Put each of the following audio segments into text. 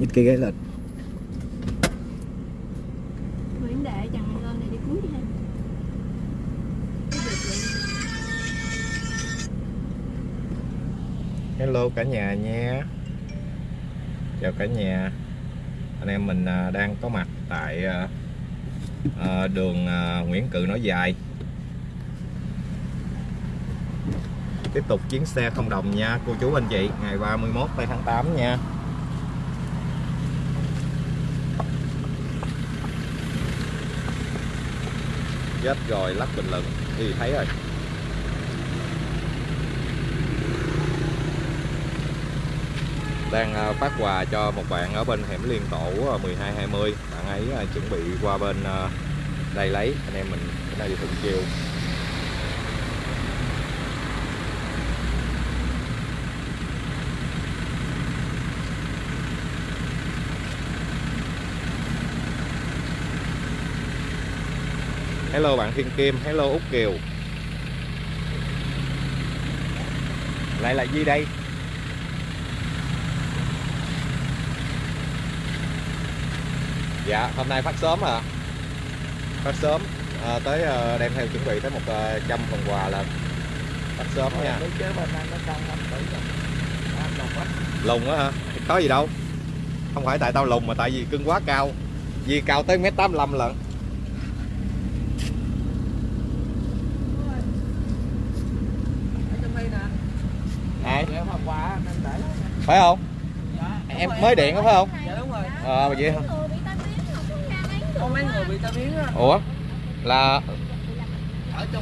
nhích cái ghế lên. Nguyễn Đệ chẳng lên này đi cuối đi ha. Hello cả nhà nha Chào cả nhà. Anh em mình à, đang có mặt tại à, à, đường Nguyễn Cự Nối Dài. Tiếp tục chuyến xe không đồng nha cô chú anh chị. Ngày 31 tây tháng 8 nha Chết rồi lắp bình luận. Thì thấy rồi. Đang à, phát quà cho một bạn ở bên hẻm liên tổ à, 1220 bạn ấy à, chuẩn bị qua bên đây lấy. Anh em mình, cái này đi thuận chiều. Hello bạn Thiên Kim, hello Úc Kiều. Lại là gì đây? Dạ, hôm nay phát sớm à? Phát sớm. À, Tới à, đem theo chuẩn bị tới một à, trăm phần quà là Phát sớm nha. Lùng á hả? Có gì đâu. Không phải tại tao lùng mà tại vì cưng quá cao. Vì cao tới mét 85 lận Ai? Phải không? Em mới điện đó phải không? Dạ đúng rồi. Ờ vậy hả? Người có mấy người Có người bị tai biến. Ủa? Là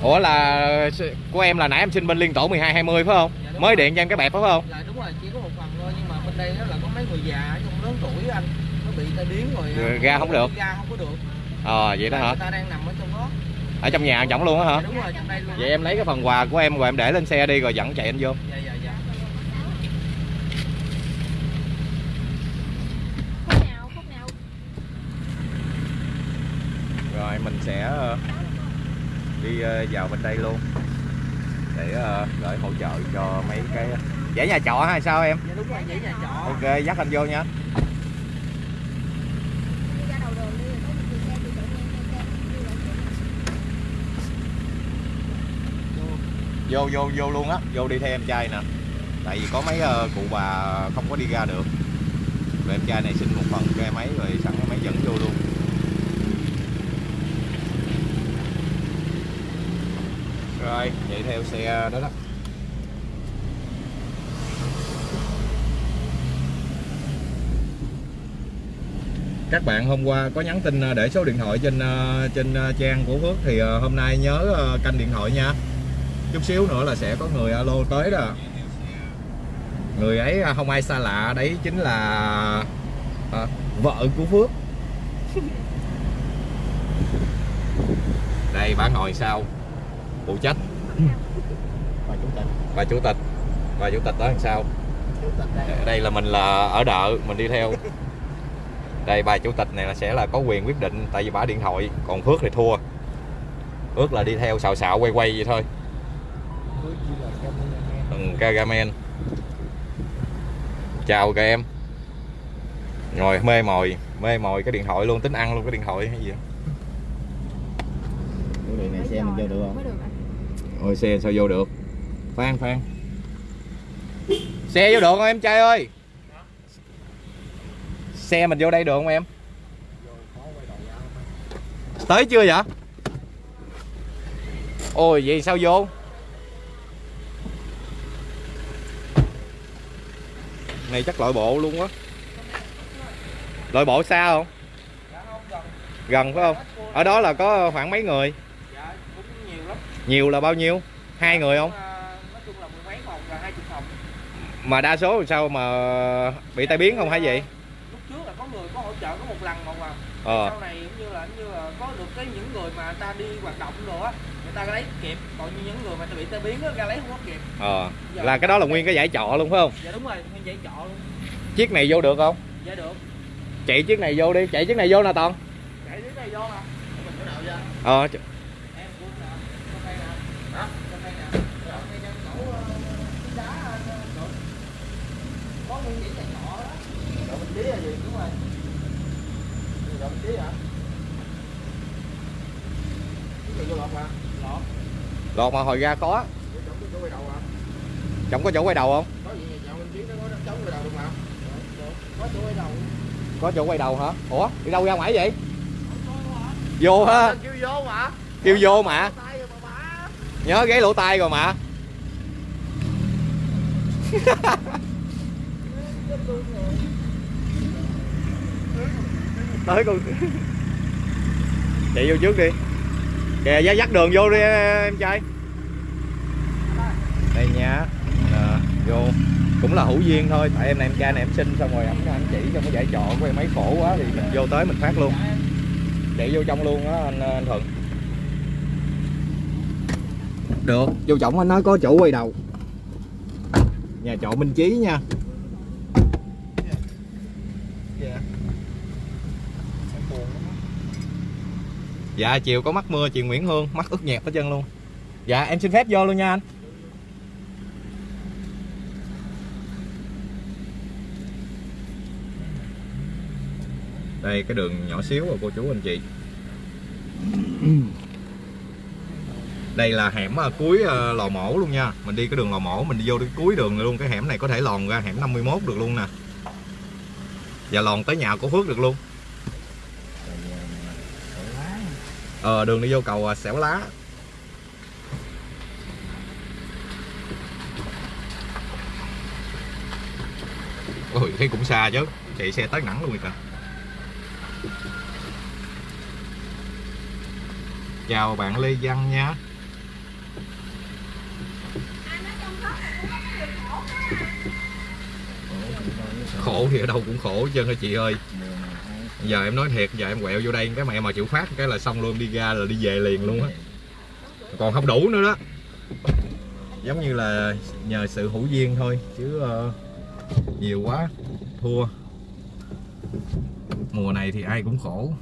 Ủa là của em là nãy em xin bên liên tổ 1220 phải không? Dạ, Mới rồi. điện cho em cái bẹp phải không? là đúng rồi, chỉ có một phần thôi nhưng mà bên đây là có mấy người già trong lớn tuổi anh nó bị tai biến rồi. Rồi à, ra không được. Ra không có được. Ờ vậy đó hả? Người ta đang nằm ở trong đó. Ở trong nhà chổng luôn á hả? Dạ, đúng rồi, trong đây luôn. Vậy em lấy cái phần quà của em rồi em để lên xe đi rồi dẫn chạy anh vô. Dạ dạ dạ. Khúc nào, khúc nào Rồi mình sẽ ờ, đi ờ, vào bên đây luôn để ờ, gửi hỗ trợ cho mấy cái dãy nhà trọ hay sao em? Dạ đúng rồi, nhà trọ. Ok dắt anh vô nha. Vô vô vô luôn á, vô đi theo em trai nè. Tại vì có mấy ờ, cụ bà không có đi ra được. Rồi em trai này xin một phần cho em ấy rồi sẵn em ấy dẫn vô luôn. Rồi, vậy theo xe đó đó. Các bạn hôm qua có nhắn tin ờ, để số điện thoại trên ờ, trên trang của Phước thì hôm nay nhớ canh điện thoại nha. Chút xíu nữa là sẽ có người alo tới đó. Người ấy không ai xa lạ, đấy chính là ờ, vợ của Phước. Đây bà ngồi sau phụ trách. Bà chủ tịch. bà chủ tịch. Bà chủ tịch đó làm sao? Đây. đây là mình là ở đợ mình đi theo. Đây bà chủ tịch này là sẽ là có quyền quyết định tại vì bà điện thoại còn phước thì thua. Phước là đi theo xào xạo quay quay vậy thôi. Ừ, Kagamen chào các em. Ngồi mê mồi mê mồi cái điện thoại luôn tính ăn luôn cái điện thoại hay gì đường này xe mình vô được không? Mới được anh ôi, xe sao vô được? Phan phan. Xe vô được không em, trai ơi? Xe mình vô đây được không em? Tới chưa vậy? Ôi, vậy sao vô? Này, chắc loại bộ luôn quá. Loại bộ xa không? Gần. phải không? Ở đó là có khoảng mấy người? Nhiều là bao nhiêu? Hai người không? À, nói chung là mười mấy phòng là hai chục phòng. mà đa số làm sao mà bị tai biến không hay gì Lúc trước là có người có hỗ trợ có một lần mà mà ờ. Sau này cũng như là cũng như là có được cái những người mà ta đi hoạt động rồi á người ta lấy kịp. Còn như những người mà bị tai biến á ra lấy không có kịp. Ờ. Là cái đó là nguyên cái giải trọ luôn phải không? Dạ đúng rồi nguyên dãy trọ luôn. Chiếc này vô được không? Dạ được. Chạy chiếc này vô đi. Chạy chiếc này vô nè toàn. Chạy đến đây vô vậy ờ ch- em cũng nè trong đây nè hả trong đây nè ở ngay trên chỗ ờ, đá ờ, chỗ- có nguyên dãy trọ đó mình tí là gì đúng rồi Rồi mình tí hả? Cái gì vô lọt mà? Lọt. Lọt mà hồi ra có. Chẳng có chỗ quay đầu không? Có chỗ quay đầu. Hả? Ủa đi đâu ra ngoài vậy? Vô ha. Kêu vô mà. Kêu vô mà. Tay nhớ ghé lỗ tai rồi mà. Tới con chạy vô trước đi kìa giá dắt đường vô đi em trai. Đây nha. À, vô. Cũng là hữu duyên thôi tại em này em trai này em xin xong rồi ảnh anh chỉ trong cái giải trọ của em mấy khổ quá thì mình vô tới mình phát luôn. Để vô trong luôn á anh, anh thuận. Được. Vô trọng anh nói có chỗ quay đầu. Nhà trọ minh chí nha. Dạ. Dạ chiều có mắt mưa, chị nguyễn hương, mắt ướt nhẹp hết chân luôn. Dạ em xin phép vô luôn nha anh. Đây, cái đường nhỏ xíu rồi, cô chú anh chị. Đây là hẻm à, cuối à, lò mổ luôn nha. Mình đi cái đường lò mổ, mình đi vô đến cuối đường luôn. Cái hẻm này có thể lòn ra hẻm 51 được luôn nè. Và lòn tới nhà của Phước được luôn. Ờ đường đi vô cầu ờ, xẻo lá. Ôi, thấy cũng xa chứ, chạy xe tới nắng luôn rồi kìa. Chào bạn Lê Văn nha. Khổ thì ở đâu cũng khổ hết hả chị ơi? Giờ em nói thiệt giờ em quẹo vô đây cái mẹ mà chịu phát cái là xong luôn đi ra là đi về liền luôn á. Còn không đủ nữa đó. Giống như là nhờ sự hữu duyên thôi chứ uh, nhiều quá thua. Mùa này thì ai cũng khổ.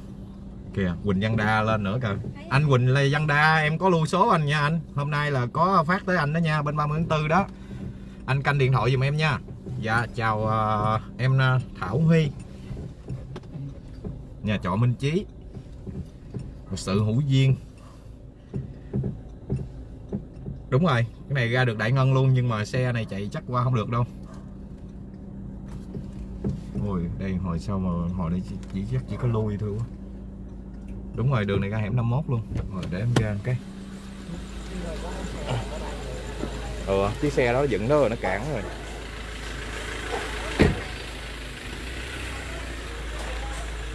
Kìa Quỳnh Văn Đa lên nữa kìa. Anh Quỳnh Lê Văn Đa em có lưu số anh nha anh. Hôm nay là có phát tới anh đó nha bên 30 tháng 4 đó. Anh canh điện thoại giùm em nha. Dạ chào uh, em uh, Thảo Huy nhà trọ Minh Chí. Một sự hữu duyên. Đúng rồi cái này ra được đại ngân luôn nhưng mà xe này chạy chắc qua không được đâu. Ôi đây hồi sau mà hồi đây chỉ, chỉ chắc chỉ có lui thôi quá. Đúng rồi đường này ra hẻm 51 luôn. Rồi để em ra một cái. Ừ chiếc xe đó dựng đó rồi nó cản rồi.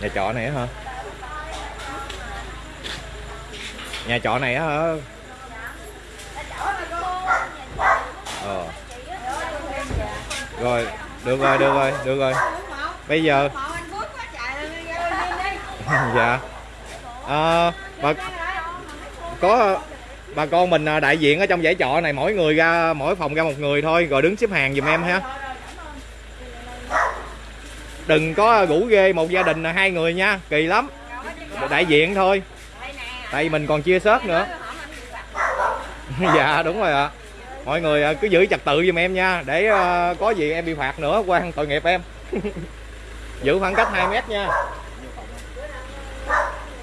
Nhà trọ này hả? Nhà trọ này hả? Ờ. Rồi được rồi được rồi được rồi. Bây giờ? Dạ. À, bà có bà con mình à, đại diện ở trong giải trọ này mỗi người ra mỗi phòng ra một người thôi rồi đứng xếp hàng giùm em ha đừng có rủ ghê một gia đình là hai người nha kỳ lắm. Đại diện thôi. Tại vì mình còn chia sớt nữa. Dạ đúng rồi ạ. Mọi người à, cứ giữ trật tự giùm em nha. Để ờ, có gì em bị phạt nữa quan tội nghiệp em. Giữ khoảng cách 2 mét nha.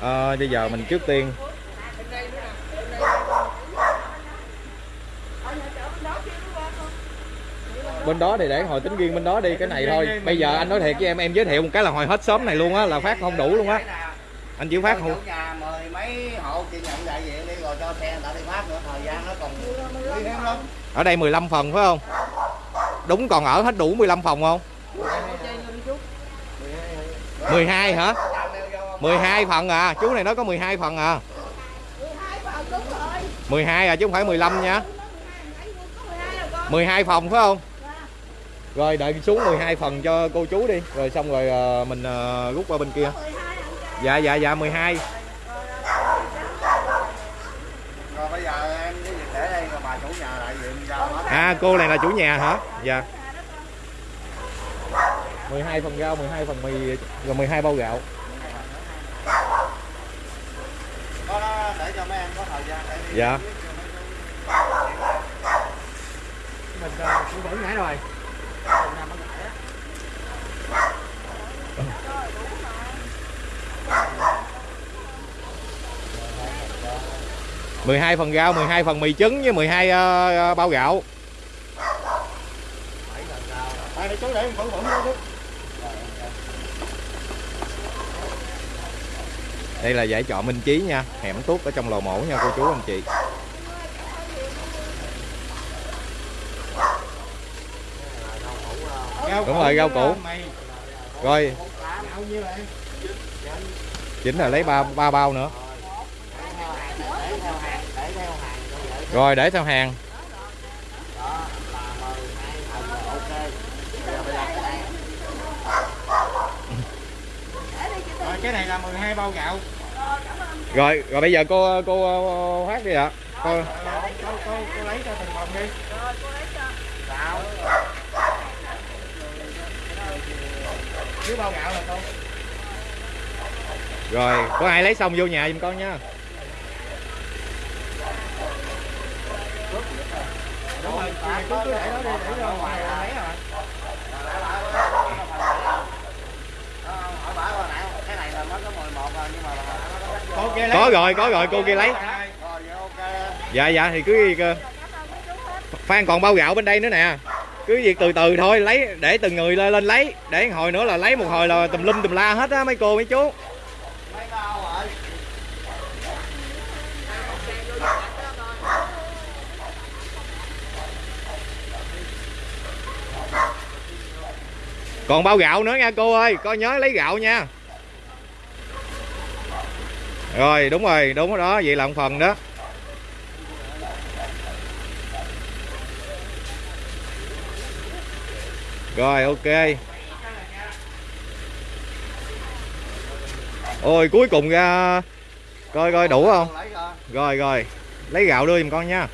À, bây giờ mình trước tiên bên đó thì để hồi tính riêng bên đó đi cái này thôi. Bây giờ anh nói thiệt với em em giới thiệu một cái là hồi hết sớm này luôn á là phát không đủ luôn á. Anh chỉ phát không? Nhà mười mấy hộ chị nhận đại diện đi rồi cho xe người ta đi phát nữa thời gian nó còn quý hiếm lắm. Ở đây 15 phần phải không? Đúng còn ở hết đủ 15 phòng không? 12 hả? 12 phần à chú này nói có 12 phần à. 12 à chứ không phải 15 nha. 12 phòng phải không rồi đợi xuống 12 phần cho cô chú đi. Rồi xong rồi ờ, mình ờ, rút qua bên kia. Dạ dạ dạ 12 rồi bây giờ em cái gì để đây rồi bà chủ nhà đại diện giao hết à cô này là chủ nhà hả? Dạ. 12 phần rau 12 phần mì rồi 12 bao gạo. Có đó để cho mấy em có thời gian để đi. Dạ. Mình cũng vẫn nhảy rồi mười hai phần rau 12 phần mì trứng với 12 uh, bao gạo. Đây, là giải trọ Minh Chí nha hẻm tuốt ở trong lò mổ nha cô chú anh chị. Đúng rồi, rau củ. rồi. Chính là lấy ba ba bao nữa rồi để theo hàng. Rồi, cái này là 12 bao gạo. Rồi rồi bây giờ cô cô phát đi ạ. Cô cô, cô, cô, cô lấy cho từng phòng đi. Gạo. Chứ bao gạo là cô. Rồi có ai lấy xong vô nhà giùm con nha đúng rồi cứ cứ để đó đi để ra ngoài là lấy rồi có rồi có rồi, cô kia lấy. Dạ dạ thì cứ gì cơ ờ, phan còn bao gạo bên đây nữa nè. Cứ việc từ từ thôi, lấy, để từng người lên lên lấy. Để hồi nữa là lấy, một hồi là tùm lum tùm la hết á, mấy cô, mấy chú. Còn bao gạo nữa nha cô ơi, coi nhớ lấy gạo nha. Rồi, đúng rồi, đúng đó, vậy là một phần đó. Rồi, ok. Ôi, cuối cùng ra, coi coi đủ không? Rồi rồi rồi lấy gạo đưa giùm con nha.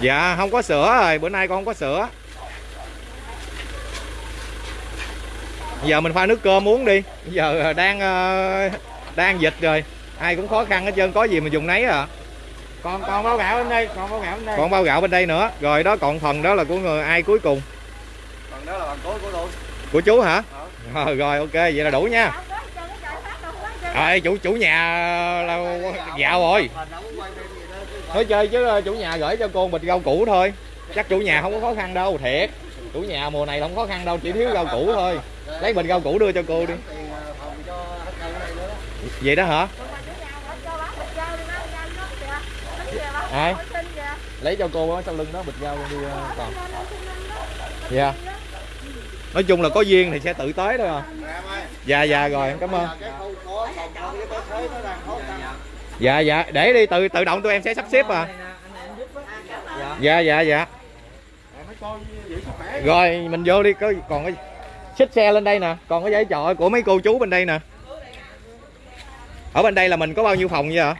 Dạ không có sữa rồi. Bữa nay con không có sữa. Giờ mình pha nước cơm uống đi. Giờ đang ờ, đang dịch rồi. Ai cũng khó khăn hết trơn có gì mà dùng nấy à. Còn còn bao gạo bên đây còn bao gạo bên đây. Còn bao gạo bên đây nữa. Rồi đó còn phần đó là của người ai cuối cùng? Còn đó là bằng cố của tôi. Của chú hả? Ờ, rồi ok vậy là đủ nha. Rồi chủ chủ nhà là dạo rồi nói chơi chứ ờ, chủ nhà gửi cho cô bịch rau củ thôi. Chắc chủ nhà không có khó khăn đâu, thiệt. Chủ nhà mùa này không khó khăn đâu, chỉ thiếu rau củ thôi. Lấy bịch rau củ đưa cho cô đi. Vậy đó hả? Ai? Lấy cho cô á sau lưng đó, bịch rau đi ờ, còn. Dạ. Nói chung là có duyên thì sẽ tự tới thôi à. Dạ dạ rồi, cảm ơn dạ dạ. Để đi, tự tự động tụi em sẽ sắp xếp à. Dạ dạ dạ. Rồi, mình vô đi, có còn cái xích xe lên đây nè. Còn cái giấy trọ của mấy cô chú bên đây nè. Ở bên đây là mình có bao nhiêu phòng vậy ạ?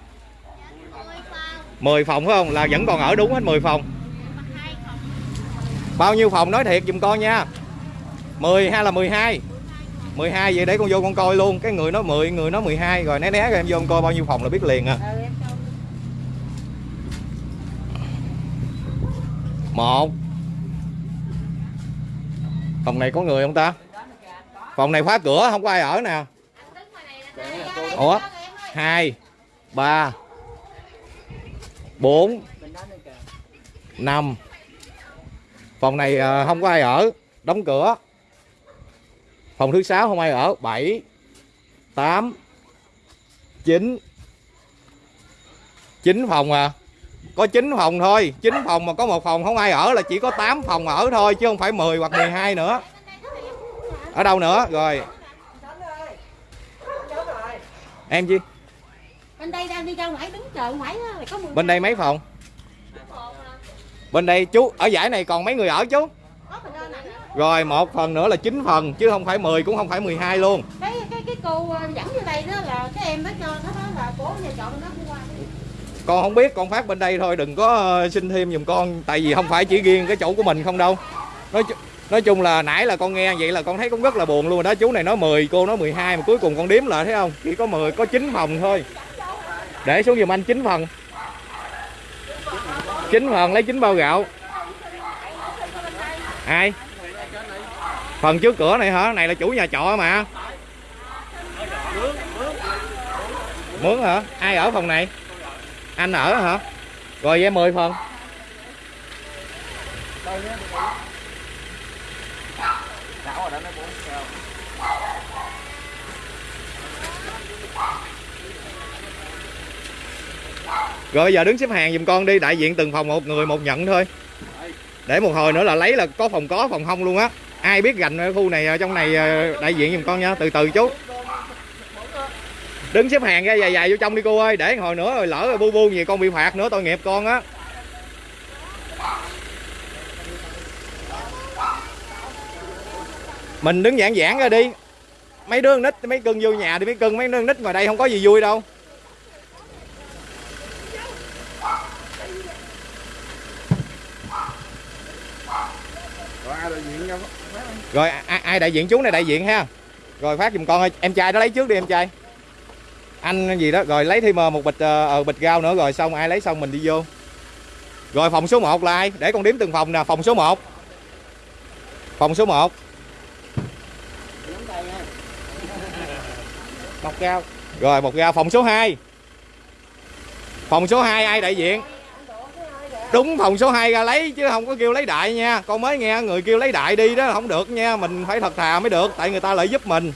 10 phòng, phải không? Là vẫn còn ở đúng hết 10 phòng. Bao nhiêu phòng? Nói thiệt giùm con nha. 10 hay là 12 12 vậy để con vô con coi luôn. Cái người nói 10 người nói 12 rồi né né rồi em vô con coi bao nhiêu phòng là biết liền à. Một. Phòng này có người không ta? Phòng này khóa cửa không có ai ở nè. Ủa? Hai ba bốn năm. Phòng này à, không có ai ở đóng cửa phòng thứ sáu không ai ở. Bảy tám chín. Chín phòng à? Có 9 phòng thôi. 9 phòng mà có một phòng không ai ở là chỉ có 8 phòng ở thôi chứ không phải 10 hoặc 12 nữa. Ở đâu nữa? Rồi. Em chi? Bên đây đang đi ra ngoài đứng chờ ngoài có 10 bên đây mấy phòng? Bên đây chú ở giải này còn mấy người ở chú có phần đơn này rồi một phần nữa là 9 phần chứ không phải 10 cũng không phải 12 luôn. Cái cái cái cô ờ, dẫn vô đây đó là cái em đó cho nó nói là cố nhà trọ bên đó hôm qua con không biết con phát bên đây thôi đừng có ờ, xin thêm giùm con tại vì không phải chỉ riêng cái chỗ của mình không đâu. Nói nói chung là nãy là con nghe vậy là con thấy cũng rất là buồn luôn rồi đó. Chú này nói 10 cô nói 12 mà cuối cùng con đếm lại thấy không? Chỉ có 10 có 9 phòng thôi. Để xuống giùm anh 9 phần. Chín phần lấy chín bao gạo. Ai phần trước cửa này hả? Này là chủ nhà trọ mà. Mướn hả? Ai ở phòng này? Anh ở hả? Rồi về 10 phần. Rồi bây giờ đứng xếp hàng giùm con đi, đại diện từng phòng một người một nhận thôi. Để một hồi nữa là lấy là có phòng có, phòng không luôn á ai biết gành ở khu này trong này ờ, đại diện giùm con nha, từ từ chú đứng xếp hàng ra, dài dài vô trong đi cô ơi, để hồi nữa rồi lỡ rồi bu bu gì con bị phạt nữa, tội nghiệp con á. Mình đứng giảng giảng ra đi. Mấy đứa nít, mấy cưng vô nhà đi mấy cưng, mấy đứa nít ngoài đây không có gì vui đâu. Rồi ai, ai đại diện chú này đại diện ha? Rồi phát giùm con ơi em trai nó lấy trước đi em trai. Anh gì đó rồi lấy thêm ờ, một bịch ờ, ờ, bịch rau nữa rồi xong ai lấy xong mình đi vô. Rồi phòng số 1 là ai? Để con đếm từng phòng nè phòng số 1 phòng số 1 một rau. Rồi một ra phòng số 2 phòng số 2 ai đại diện đúng, phòng số 2 ra lấy, chứ không có kêu lấy đại nha. Con mới nghe người kêu lấy đại đi đó, không được nha. Mình phải thật thà mới được, tại người ta lại giúp mình.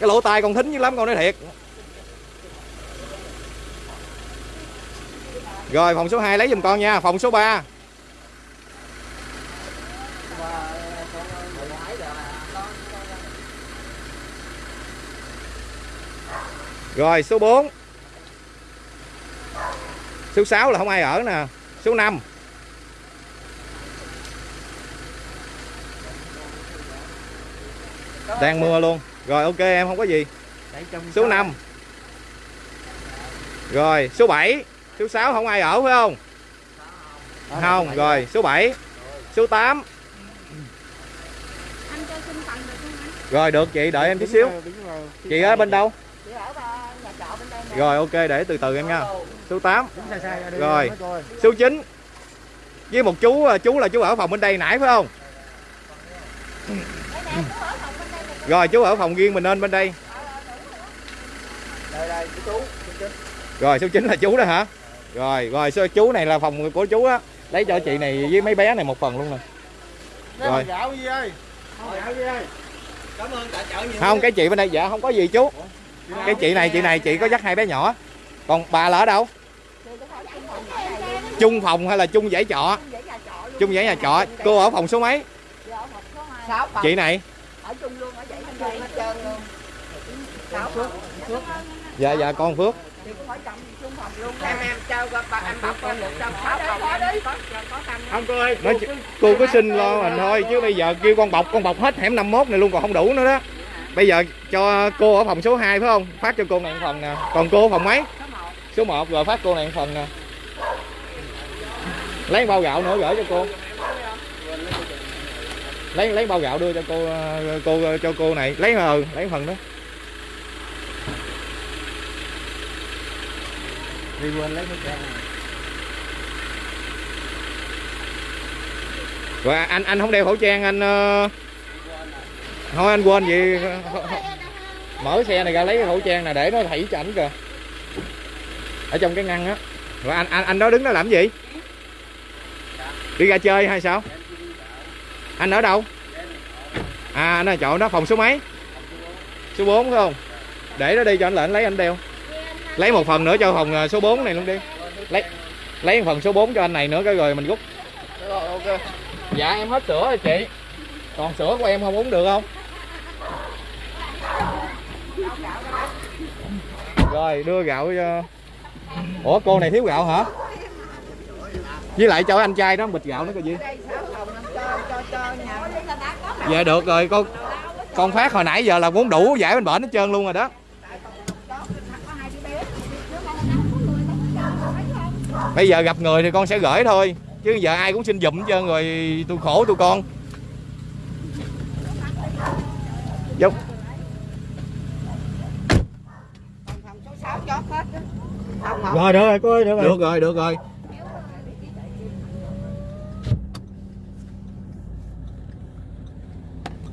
Cái lỗ tai con thính dữ lắm, con nói thiệt. Rồi, phòng số 2 lấy giùm con nha. Phòng số 3 Rồi, số 4 Số 6 là không ai ở nè. Số 5 Đang mưa luôn. Rồi, ok, em không có gì. Số 5 Rồi, số 7 Số 6 không ai ở, phải không? Không, rồi, số 7 Số 8 Rồi, được chị đợi em chút xíu. Chị ở bên đâu chị ở ba nhà trọ bên đây nè rồi ok để từ từ em nha. Số 8 sai sai ra đi Rồi. Số 9 Với một chú chú là chú ở phòng bên đây nãy phải không? Rồi chú ở phòng riêng mình nên bên đây. Đây đây chú chú Rồi số 9 là chú đó hả? Rồi rồi số chú này là phòng của chú á. Lấy cho chị này với mấy bé này một phần luôn nè. Rồi. gạo gì ơi gạo gì ơi cảm ơn cả chợ nhiều Không cái chị bên đây dạ không có gì chú Cái chị này chị này chị có dắt hai bé nhỏ. Còn bà là ở đâu? Chung phòng hay là chung dãy trọ? Chung dãy nhà trọ. Cô ở phòng số mấy? Chị này? Ở chung luôn ở vậy hết trơn hết trơn luôn sáu phòng Dạ dạ con Phước. Không cô ơi. Nói, cô cứ xin lo mình thôi chứ bây giờ kêu con bọc con bọc hết hẻm 51 này luôn còn không đủ nữa đó bây giờ cho cô ở phòng số 2 phải không? Phát cho cô này một phần nè. Còn cô ở phòng mấy? Số 1 rồi phát cô này một phần nè. Lấy bao gạo nữa gửi cho cô. Lấy lấy bao gạo đưa cho cô cô cho cô này. Lấy ờ lấy phần đó. Đi quên lấy cái rồi anh anh không đeo khẩu trang anh ờ, thôi anh quên gì. Mở xe này ra lấy cái khẩu trang này để nó thảy cho ảnh kìa. Ở trong cái ngăn á. Rồi anh anh anh đó đứng đó làm gì? Đi ra chơi hay sao? Anh ở đâu? À anh ở chỗ đó phòng số mấy? Số 4 phải không? Để nó đi cho anh lệnh lấy anh đeo. Lấy một phần nữa cho phòng ờ, số 4 này luôn đi. Lấy lấy một phần số 4 cho anh này nữa cái rồi mình rút. Dạ em hết sữa rồi chị. Còn sữa của em không uống được không rồi, đưa gạo cho ủa, cô này thiếu gạo hả? Với lại cho anh trai đó, bịch gạo nó coi gì. Dạ được rồi, con con phát hồi nãy giờ là muốn đủ giải bên bển hết trơn luôn rồi đó. Bây giờ gặp người thì con sẽ gửi thôi, chứ giờ ai cũng xin giùm hết trơn rồi tôi khổ tụi con. Dũng 6 chóp hết đó. Rồi được rồi cô ơi được rồi. Được rồi được rồi.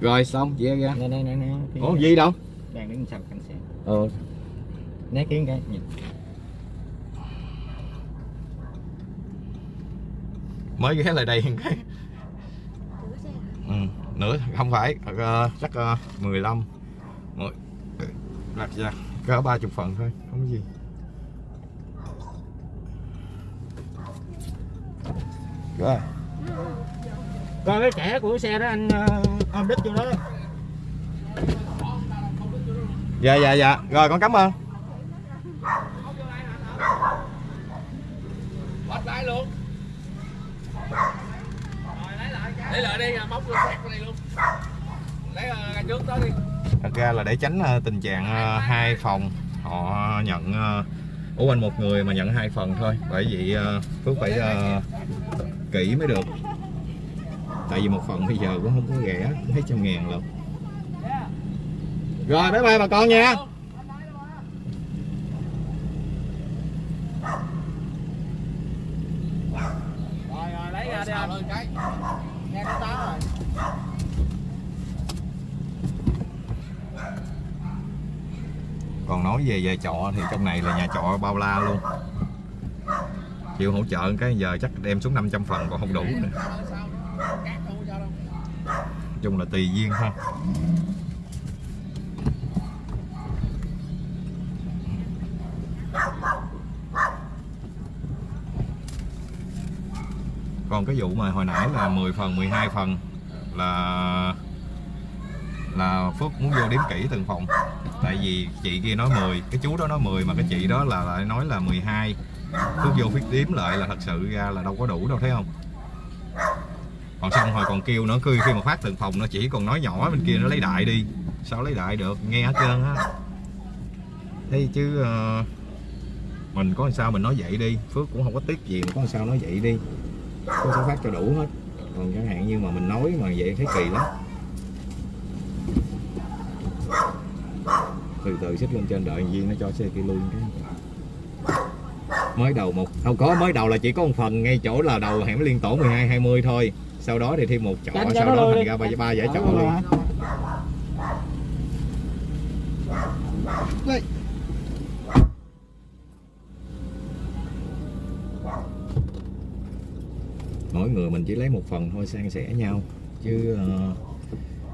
Rồi xong chị ra dạ. nè nè nè nè ủa gì đâu? Đang đứng sau cảnh xe. Ừ. Né kiến cái nhìn. Mới ghé lại đây cái. Ừ, nửa không phải uh, chắc uh, 15 lật ra cỡ ba chục phần thôi không có gì. Rồi. Coi cái trẻ của xe đó anh ờ, ôm đít vô đó. Dạ dạ dạ. Rồi con cảm ơn. Bắt lái luôn. Rồi lấy lại Lấy lại đi, móc vào đây luôn. Lấy uh, ra trước đó đi thật ra là để tránh ờ, tình trạng ờ, hai phòng họ nhận ờ, ủa anh một người mà nhận hai phần thôi. Bởi vì ờ, phước phải kỹ mới được. Tại vì một phần bây giờ cũng không có rẻ mấy trăm ngàn lận. Rồi bye bye bà con nha. Rồi rồi lấy ra đi anh Nghe nó tá rồi. Còn nói về về trọ thì trong này là nhà trọ bao la luôn. Chịu hỗ trợ cái, giờ chắc đem xuống 500 phần còn không đủ nữa. Chung là tùy duyên ha còn cái vụ mà hồi nãy là 10 phần 12 phần là là Phước muốn vô đếm kỹ từng phòng. Tại vì chị kia nói 10 cái chú đó nói 10 mà cái chị đó là lại nói là 12 Phước vô Phước đếm lại là thật sự ra là đâu có đủ đâu thấy không? Còn xong rồi còn kêu nữa khi khi mà phát từng phòng nó chỉ còn nói nhỏ bên kia nó lấy đại đi. Sao lấy đại được? Nghe hết trơn á. Thế chứ uh, mình có sao mình nói vậy đi. Phước cũng không có tiếc gì mà có sao nói vậy đi. Có sẽ phát cho đủ hết. Còn chẳng hạn như mà mình nói mà vậy thấy kỳ lắm từ từ xích lên trên đợi viên nó cho xe kia lui cái. Mới đầu một không có mới đầu là chỉ có một phần ngay chỗ là đầu hẻm liên tổ 12 20 thôi. Sau đó thì thêm một chỗ Đánh sau đó thành ra ba ba giải chỗ luôn đó. mỗi người mình chỉ lấy một phần thôi san sẻ nhau. Chứ ờ,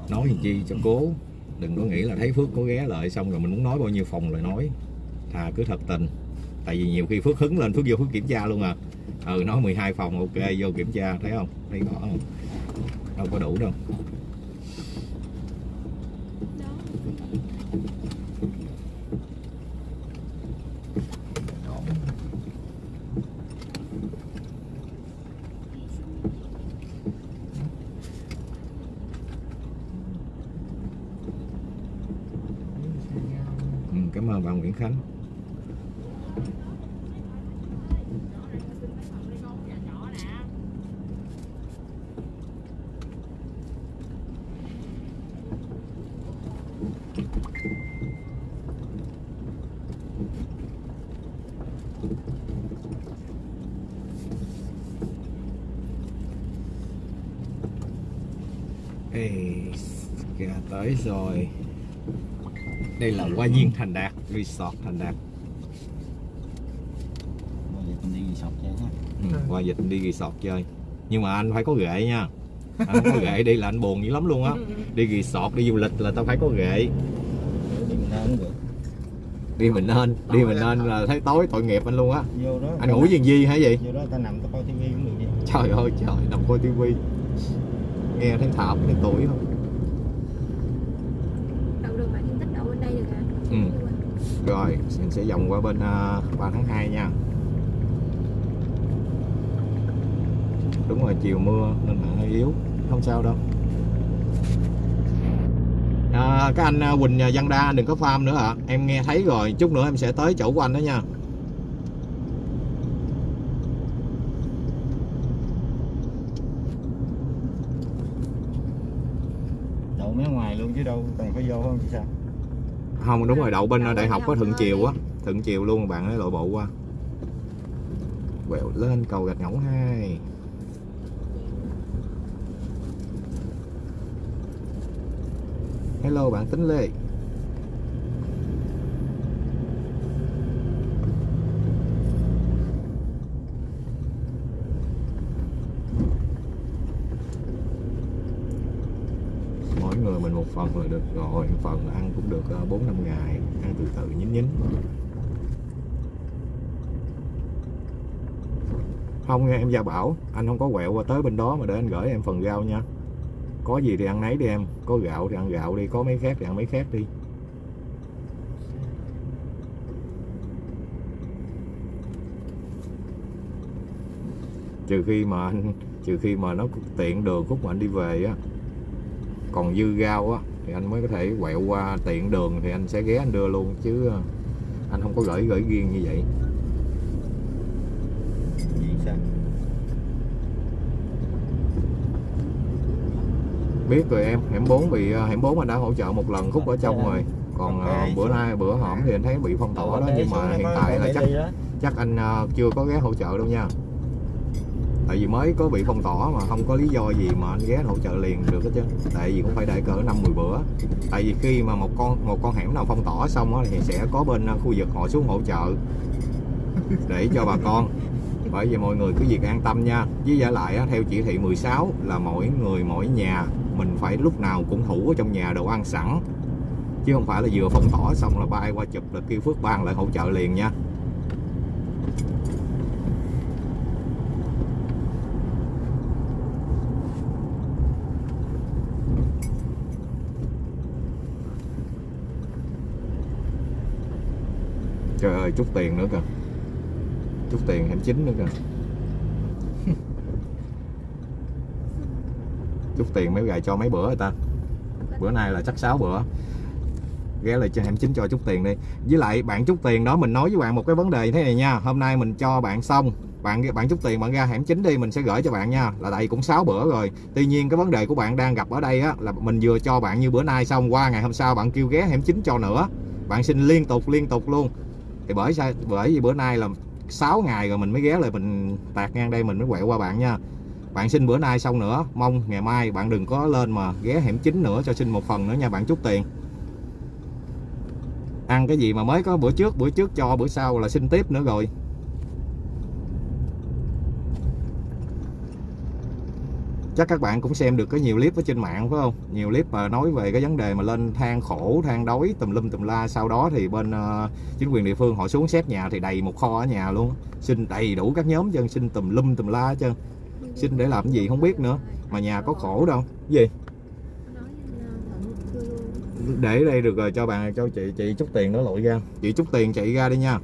nói gì chi cho cố đừng có nghĩ là thấy phước có ghé lại xong rồi mình muốn nói bao nhiêu phòng lại nói. Thà cứ thật tình. Tại vì nhiều khi phước hứng lên, phước vô phước kiểm tra luôn à. Ừ nói 12 phòng, ok, vô kiểm tra, thấy không? Thấy rõ không? Đâu có đủ đâu Đó ừ, cảm ơn bà Nguyễn Khánh Ê, kìa tới rồi. Đây là Hoa Viên Thành Đạt Resort Thành Đạt. Giờ mình đi sọc chơi nha ừ, qua dịch đi resort chơi. Nhưng mà anh phải có ghệ nha. Anh không có ghệ đi là anh buồn dữ lắm luôn á. Đi resort đi du lịch là tao phải có ghệ. Đi mình nên đi mình nên là thấy tối tội nghiệp anh luôn á. Vô đó anh ngủ gì gì hả gì vô đó ta nằm ta coi tivi cũng được vậy. Trời ơi trời nằm coi tivi. Nghe thấy thảm thấy tuổi không Đậu đường bạn Thiên Tích đậu bên đây được hả? Ừ rồi mình sẽ vòng qua bên uh, 3 tháng 2 nha. Đúng rồi chiều mưa nên mạng hơi yếu không sao đâu. À, các anh à, Quỳnh à, Văn Đa đừng có farm nữa ạ. Em nghe thấy rồi chút nữa em sẽ tới chỗ của anh đó nha. Đậu mé ngoài luôn chứ đâu cần phải vô không chứ sao? Không đúng rồi đậu bên Đậu đại học có thôi. chiều á. thuận chiều luôn bạn ấy lội bộ qua. Quẹo lên cầu gạch ngỗng hai. Hello bạn tính lê mỗi người mình một phần là được rồi phần ăn cũng được ờ, bốn năm ngày ăn từ từ nhín nhín. Không nghe em gia bảo anh không có quẹo qua tới bên đó mà để anh gửi em phần rau nha. Có gì thì ăn nấy đi em có gạo thì ăn gạo đi có mấy khác thì ăn mấy khác đi. Trừ khi mà anh trừ khi mà nó tiện đường khúc mà anh đi về á còn dư rau á thì anh mới có thể quẹo qua tiện đường thì anh sẽ ghé anh đưa luôn chứ ờ, anh không có gửi gửi riêng như vậy. Biết rồi em hẻm 4 bị ờ, hẻm 4 anh đã hỗ trợ một lần khúc ở trong rồi. Còn ờ, bữa nay bữa hổm thì anh thấy bị phong tỏa đó nhưng mà hiện tại là chắc chắc anh chưa có ghé hỗ trợ đâu nha tại vì mới có bị phong tỏa mà không có lý do gì mà anh ghé hỗ trợ liền được hết chứ tại vì cũng phải đợi cỡ năm 10 bữa. Tại vì khi mà một con một con hẻm nào phong tỏa xong đó, thì sẽ có bên ờ, khu vực họ xuống hỗ trợ để cho bà con. Bởi vì mọi người cứ việc an tâm nha. Với giả lại theo chỉ thị 16 là mỗi người mỗi nhà mình phải lúc nào cũng thủ ở trong nhà đồ ăn sẵn. Chứ không phải là vừa phong tỏa xong là bay qua chụp là kêu phước ban lại hỗ trợ liền nha. Trời chút tiền nữa kìa. Chút tiền hẻm chín nữa kìa. Chút tiền mấy gài cho mấy bữa rồi ta. Bữa nay là chắc 6 bữa. Ghé lại cho hẻm chín cho chút tiền đi. Với lại bạn chút tiền đó mình nói với bạn một cái vấn đề như thế này nha. Hôm nay mình cho bạn xong, bạn bạn chút tiền bạn ra hẻm chín đi, mình sẽ gửi cho bạn nha. Là tại cũng 6 bữa rồi. Tuy nhiên cái vấn đề của bạn đang gặp ở đây á, là mình vừa cho bạn như bữa nay xong, qua ngày hôm sau bạn kêu ghé hẻm chín cho nữa. Bạn xin liên tục liên tục luôn thì bởi sao? Bởi vì bữa nay là 6 ngày rồi mình mới ghé lại, mình tạt ngang đây, mình mới quẹo qua bạn nha. Bạn xin bữa nay xong nữa, mong ngày mai bạn đừng có lên mà ghé hẻm chính nữa cho xin một phần nữa nha bạn, chút tiền. Ăn cái gì mà mới có bữa trước bữa trước cho, bữa sau là xin tiếp nữa rồi. Chắc các bạn cũng xem được có nhiều clip ở trên mạng phải không? Nhiều clip mà nói về cái vấn đề mà lên than khổ than đói tùm lum tùm la. Sau đó thì bên uh, chính quyền địa phương họ xuống xét nhà thì đầy một kho ở nhà luôn. Xin đầy đủ các nhóm dân xin tùm lum tùm la chân xin để làm cái gì không biết nữa. Mà nhà có khổ đâu. Cái gì? Để đây được rồi cho bạn cho chị chị chút tiền nó lội ra. Chị chút tiền chạy ra đi nha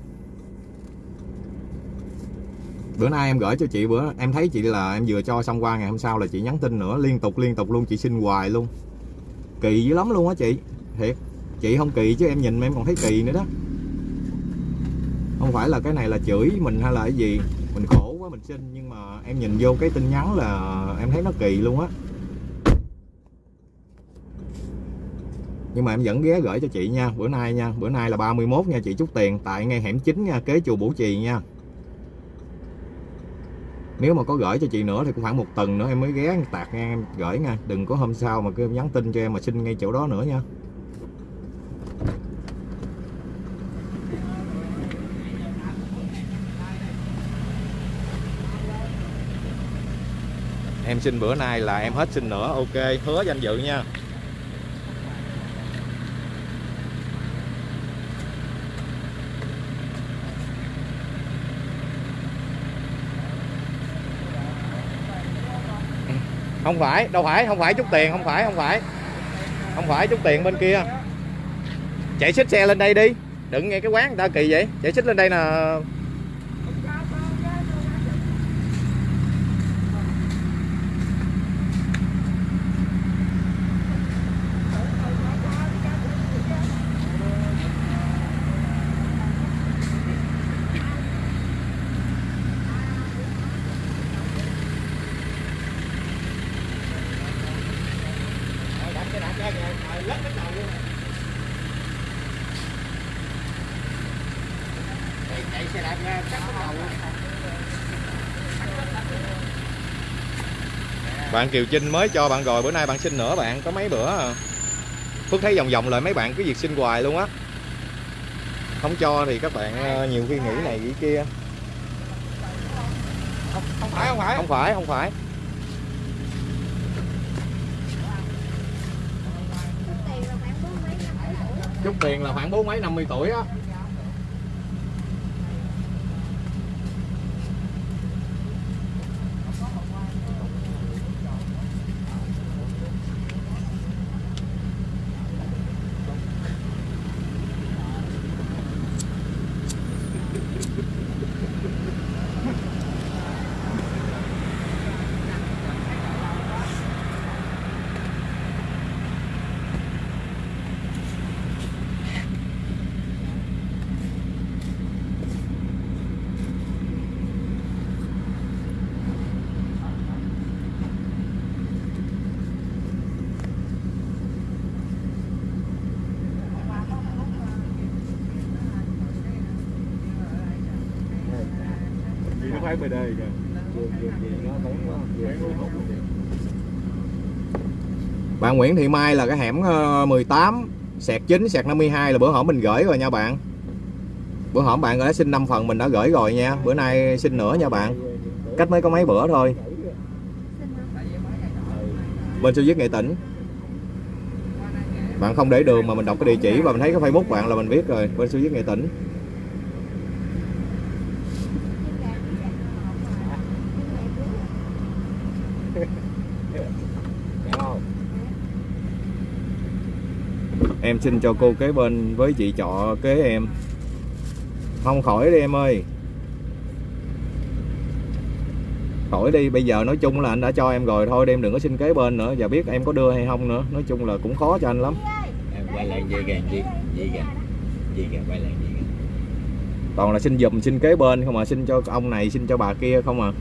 bữa nay em gửi cho chị bữa, em thấy chị là em vừa cho xong qua, ngày hôm sau là chị nhắn tin nữa, liên tục liên tục luôn, chị xin hoài luôn. Kỳ dữ lắm luôn á chị. Thiệt, chị không kỳ chứ em nhìn mà em còn thấy kỳ nữa đó. Không phải là cái này là chửi mình hay là cái gì. Mình khổ quá, mình xin, nhưng mà em nhìn vô cái tin nhắn là em thấy nó kỳ luôn á. Nhưng mà em vẫn ghé gửi cho chị nha, bữa nay nha, bữa nay là 31 nha chị, chút tiền, tại ngay hẻm chính nha, kế chùa Bủ Trì nha nếu mà có gửi cho chị nữa thì cũng khoảng một tuần nữa em mới ghé tạt ngang em gửi nha. Đừng có hôm sau mà cứ nhắn tin cho em mà xin ngay chỗ đó nữa nha. Em xin bữa nay là em hết xin nữa. Ok, hứa danh dự nha. Không phải, đâu phải, không phải chút tiền, không phải không phải. Không phải chút tiền bên kia. Chạy xích xe lên đây đi. Đừng nghe cái quán người ta kỳ vậy. Chạy xích lên đây nè chạy xe đạp ra cắt cái đầu bạn Kiều Trinh mới cho bạn rồi bữa nay bạn xin nữa bạn có mấy bữa à. Phước thấy vòng vòng lại mấy bạn cứ việc xin hoài luôn á. Không cho thì các bạn ờ, nhiều khi nghĩ này nghĩ kia. Không, không phải không phải. Không phải không phải. Chút tiền là khoảng bốn mấy năm mươi tuổi á Nguyễn Thị Mai là cái hẻm ờ, 18 sẹt 9 sẹt 52 là bữa hổm mình gửi rồi nha bạn. Bữa hổm bạn đã xin 5 phần mình đã gửi rồi nha. Bữa nay xin nữa nha bạn. Cách mới có mấy bữa thôi. Bên sẽ Viết Nghệ Tỉnh. Bạn không để đường mà mình đọc cái địa chỉ và mình thấy cái Facebook bạn là mình biết rồi. Bên sẽ Viết Nghệ Tỉnh. Em xin cho cô kế bên với chị trọ kế em. Không khỏi đi em ơi. Khỏi đi bây giờ nói chung là anh đã cho em rồi. Thôi em đừng có xin kế bên nữa. Và biết em có đưa hay không nữa. Nói chung là cũng khó cho anh lắm. Em quay lại dây kìa gì gì kìa. Gì kìa quay lại gì kìa. Toàn là xin dùm xin kế bên không mà xin cho ông này xin cho bà kia không à?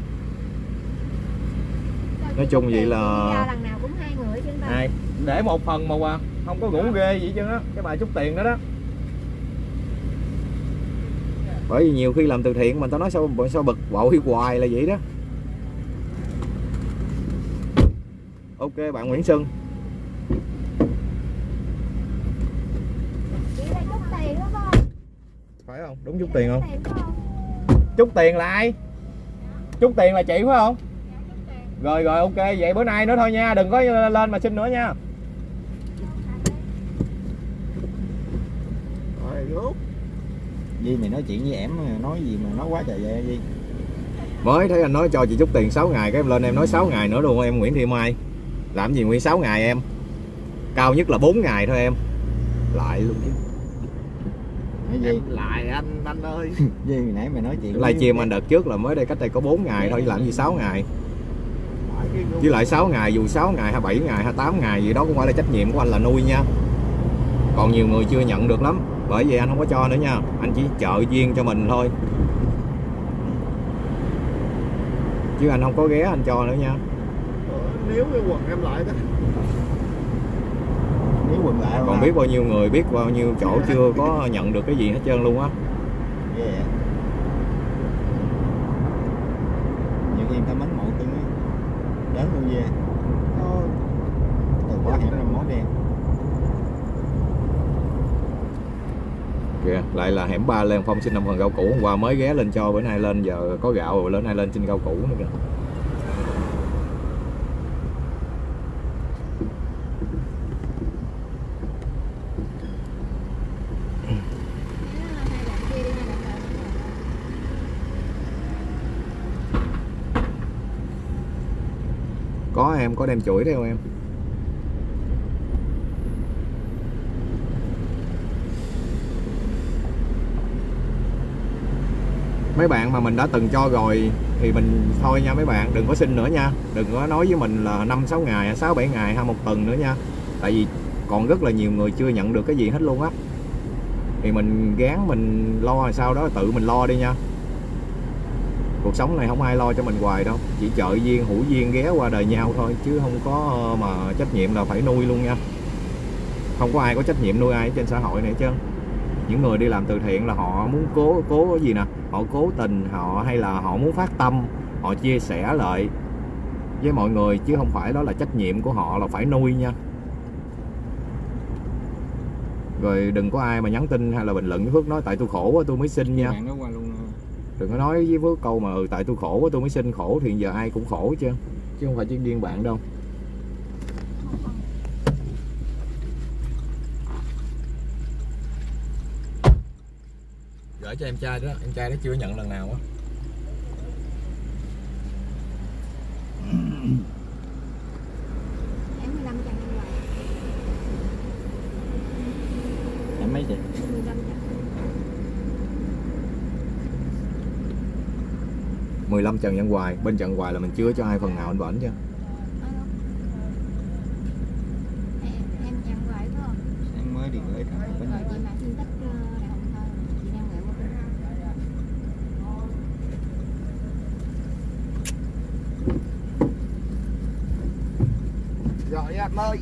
Nói chung vậy là- lần nào cũng hai người chứ ta ai để một phần mà à không có ngủ ghê gì chứ á cái bà chút tiền đó đó. Bởi vì nhiều khi làm từ thiện mà tao nói sao sao bực bội hoài là vậy đó. Ok bạn Nguyễn Xuân không phải không? Đúng chút tiền không? Chút tiền là ai? Chút tiền là chị phải không? Rồi rồi ok. Vậy bữa nay nữa thôi nha. Đừng có lên mà xin nữa nha Di mày nói chuyện với em nói gì mà nói quá trời vậy Di? Mới thấy anh nói cho chị chút tiền 6 ngày cái em lên em nói 6 ngày nữa luôn em Nguyễn Thị Mai. Làm gì nguyên 6 ngày em? Cao nhất là 4 ngày thôi em. Lại luôn chứ. Gì? Lại anh anh ơi. Di mày nãy mày nói chuyện live stream anh đợt trước là mới đây cách đây có 4 ngày thôi làm gì 6 ngày? Với lại 6 ngày dù 6 ngày hay 7 ngày hay 8 ngày gì đó cũng phải là trách nhiệm của anh là nuôi nha còn nhiều người chưa nhận được lắm. Bởi vậy anh không có cho nữa nha. Anh chỉ trợ duyên cho mình thôi. Chứ anh không có ghé anh cho nữa nha. Nếu cái quần em lại đó. Nếu quần lại còn biết bao nhiêu người biết bao nhiêu chỗ chưa có nhận được cái gì hết trơn luôn á. Ghê vậy Nhiều khi người ta mến mộ tương ấy Đến luôn về Nó Từ quá hẻm ra món đen kìa. Lại là hẻm ba lên phong xin năm phần rau củ. Hôm qua mới ghé lên cho bữa nay lên, giờ có gạo rồi lên nay lên xin rau củ nữa kìa. Có em có đem chuỗi theo em. Mấy bạn mà mình đã từng cho rồi thì mình thôi nha mấy bạn, đừng có xin nữa nha. Đừng có nói với mình là năm, sáu ngày, sáu, bảy ngày hay một tuần nữa nha. Tại vì còn rất là nhiều người chưa nhận được cái gì hết luôn á. Thì mình gán, mình lo sau đó, tự mình lo đi nha. Cuộc sống này không ai lo cho mình hoài đâu. Chỉ trợ duyên hữu duyên ghé qua đời nhau thôi, chứ không có ờ, mà trách nhiệm là phải nuôi luôn nha. Không có ai có trách nhiệm nuôi ai trên xã hội này hết trơn những người đi làm từ thiện là họ muốn cố cố cái gì nè? Họ cố tình họ hay là họ muốn phát tâm họ chia sẻ lại với mọi người chứ không phải đó là trách nhiệm của họ là phải nuôi nha. Rồi đừng có ai mà nhắn tin hay là bình luận với Phước nói tại tôi khổ quá tôi mới xin nha. Đừng có nói với Phước câu mà ừ, tại tôi khổ quá tôi mới xin khổ thì giờ ai cũng khổ chứ. Chứ không phải chỉ riêng bạn đâu gửi cho em trai đó em trai đó chưa nhận lần nào á. Em 15 trăm như vậy em mấy chị? 15 trăm 15 Trần Văn Hoài bên Trần Hoài là mình chưa cho ai phần nào anh bển chứ Em, em nhận vậy phải không? em mới đi gửi thằng bên Rồi chị mà xin tích ờ, đại học thôi Chị đang gửi một cái rồi anh ơi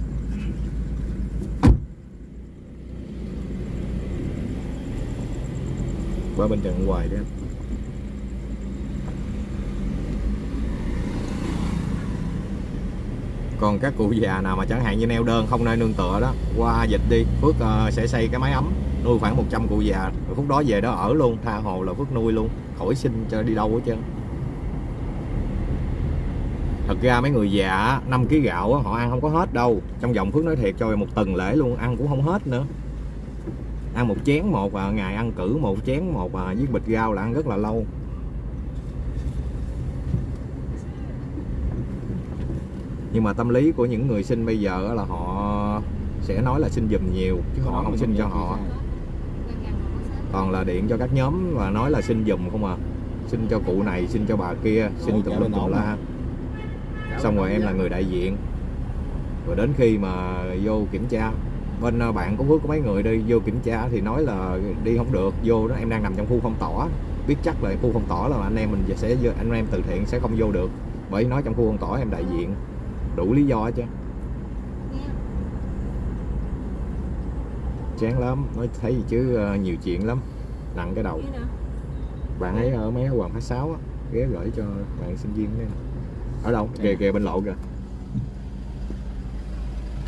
qua bên Trần Hoài đi còn các cụ già nào mà chẳng hạn như neo đơn không nơi nương tựa đó qua dịch đi Phước uh, sẽ xây cái máy ấm nuôi khoảng 100 cụ già. Rồi phút đó về đó ở luôn tha hồ là Phước nuôi luôn khỏi xin cho đi đâu hết trơn. Thật ra mấy người già 5 kg gạo họ ăn không có hết đâu. Trong vòng Phước nói thiệt cho một tuần lễ luôn ăn cũng không hết nữa ăn một chén một à, ngày ăn cử một chén một à, với bịch rau là ăn rất là lâu. Nhưng mà tâm lý của những người sinh bây giờ là họ sẽ nói là xin giùm nhiều chứ họ không xin cho họ. Còn là điện cho các nhóm và nói là xin giùm không à. Xin cho cụ này xin cho bà kia xin bên tùm ổn la. xong rồi em là người đại diện. Rồi đến khi mà vô kiểm tra bên ờ, bạn có Phước có mấy người đi vô kiểm tra thì nói là đi không được vô đó em đang nằm trong khu phong tỏa. Biết chắc là khu phong tỏa là anh em mình sẽ anh em từ thiện sẽ không vô được. Bởi nói trong khu phong tỏa em đại diện đủ lý do hết chứ. Nghe chán lắm nói thấy gì chứ ờ, nhiều chuyện lắm nặng cái đầu. Bạn ấy ở mấy hoàng phát sáu á ghé gửi cho bạn sinh viên đấy ở đâu? Kìa kìa bên lộ kìa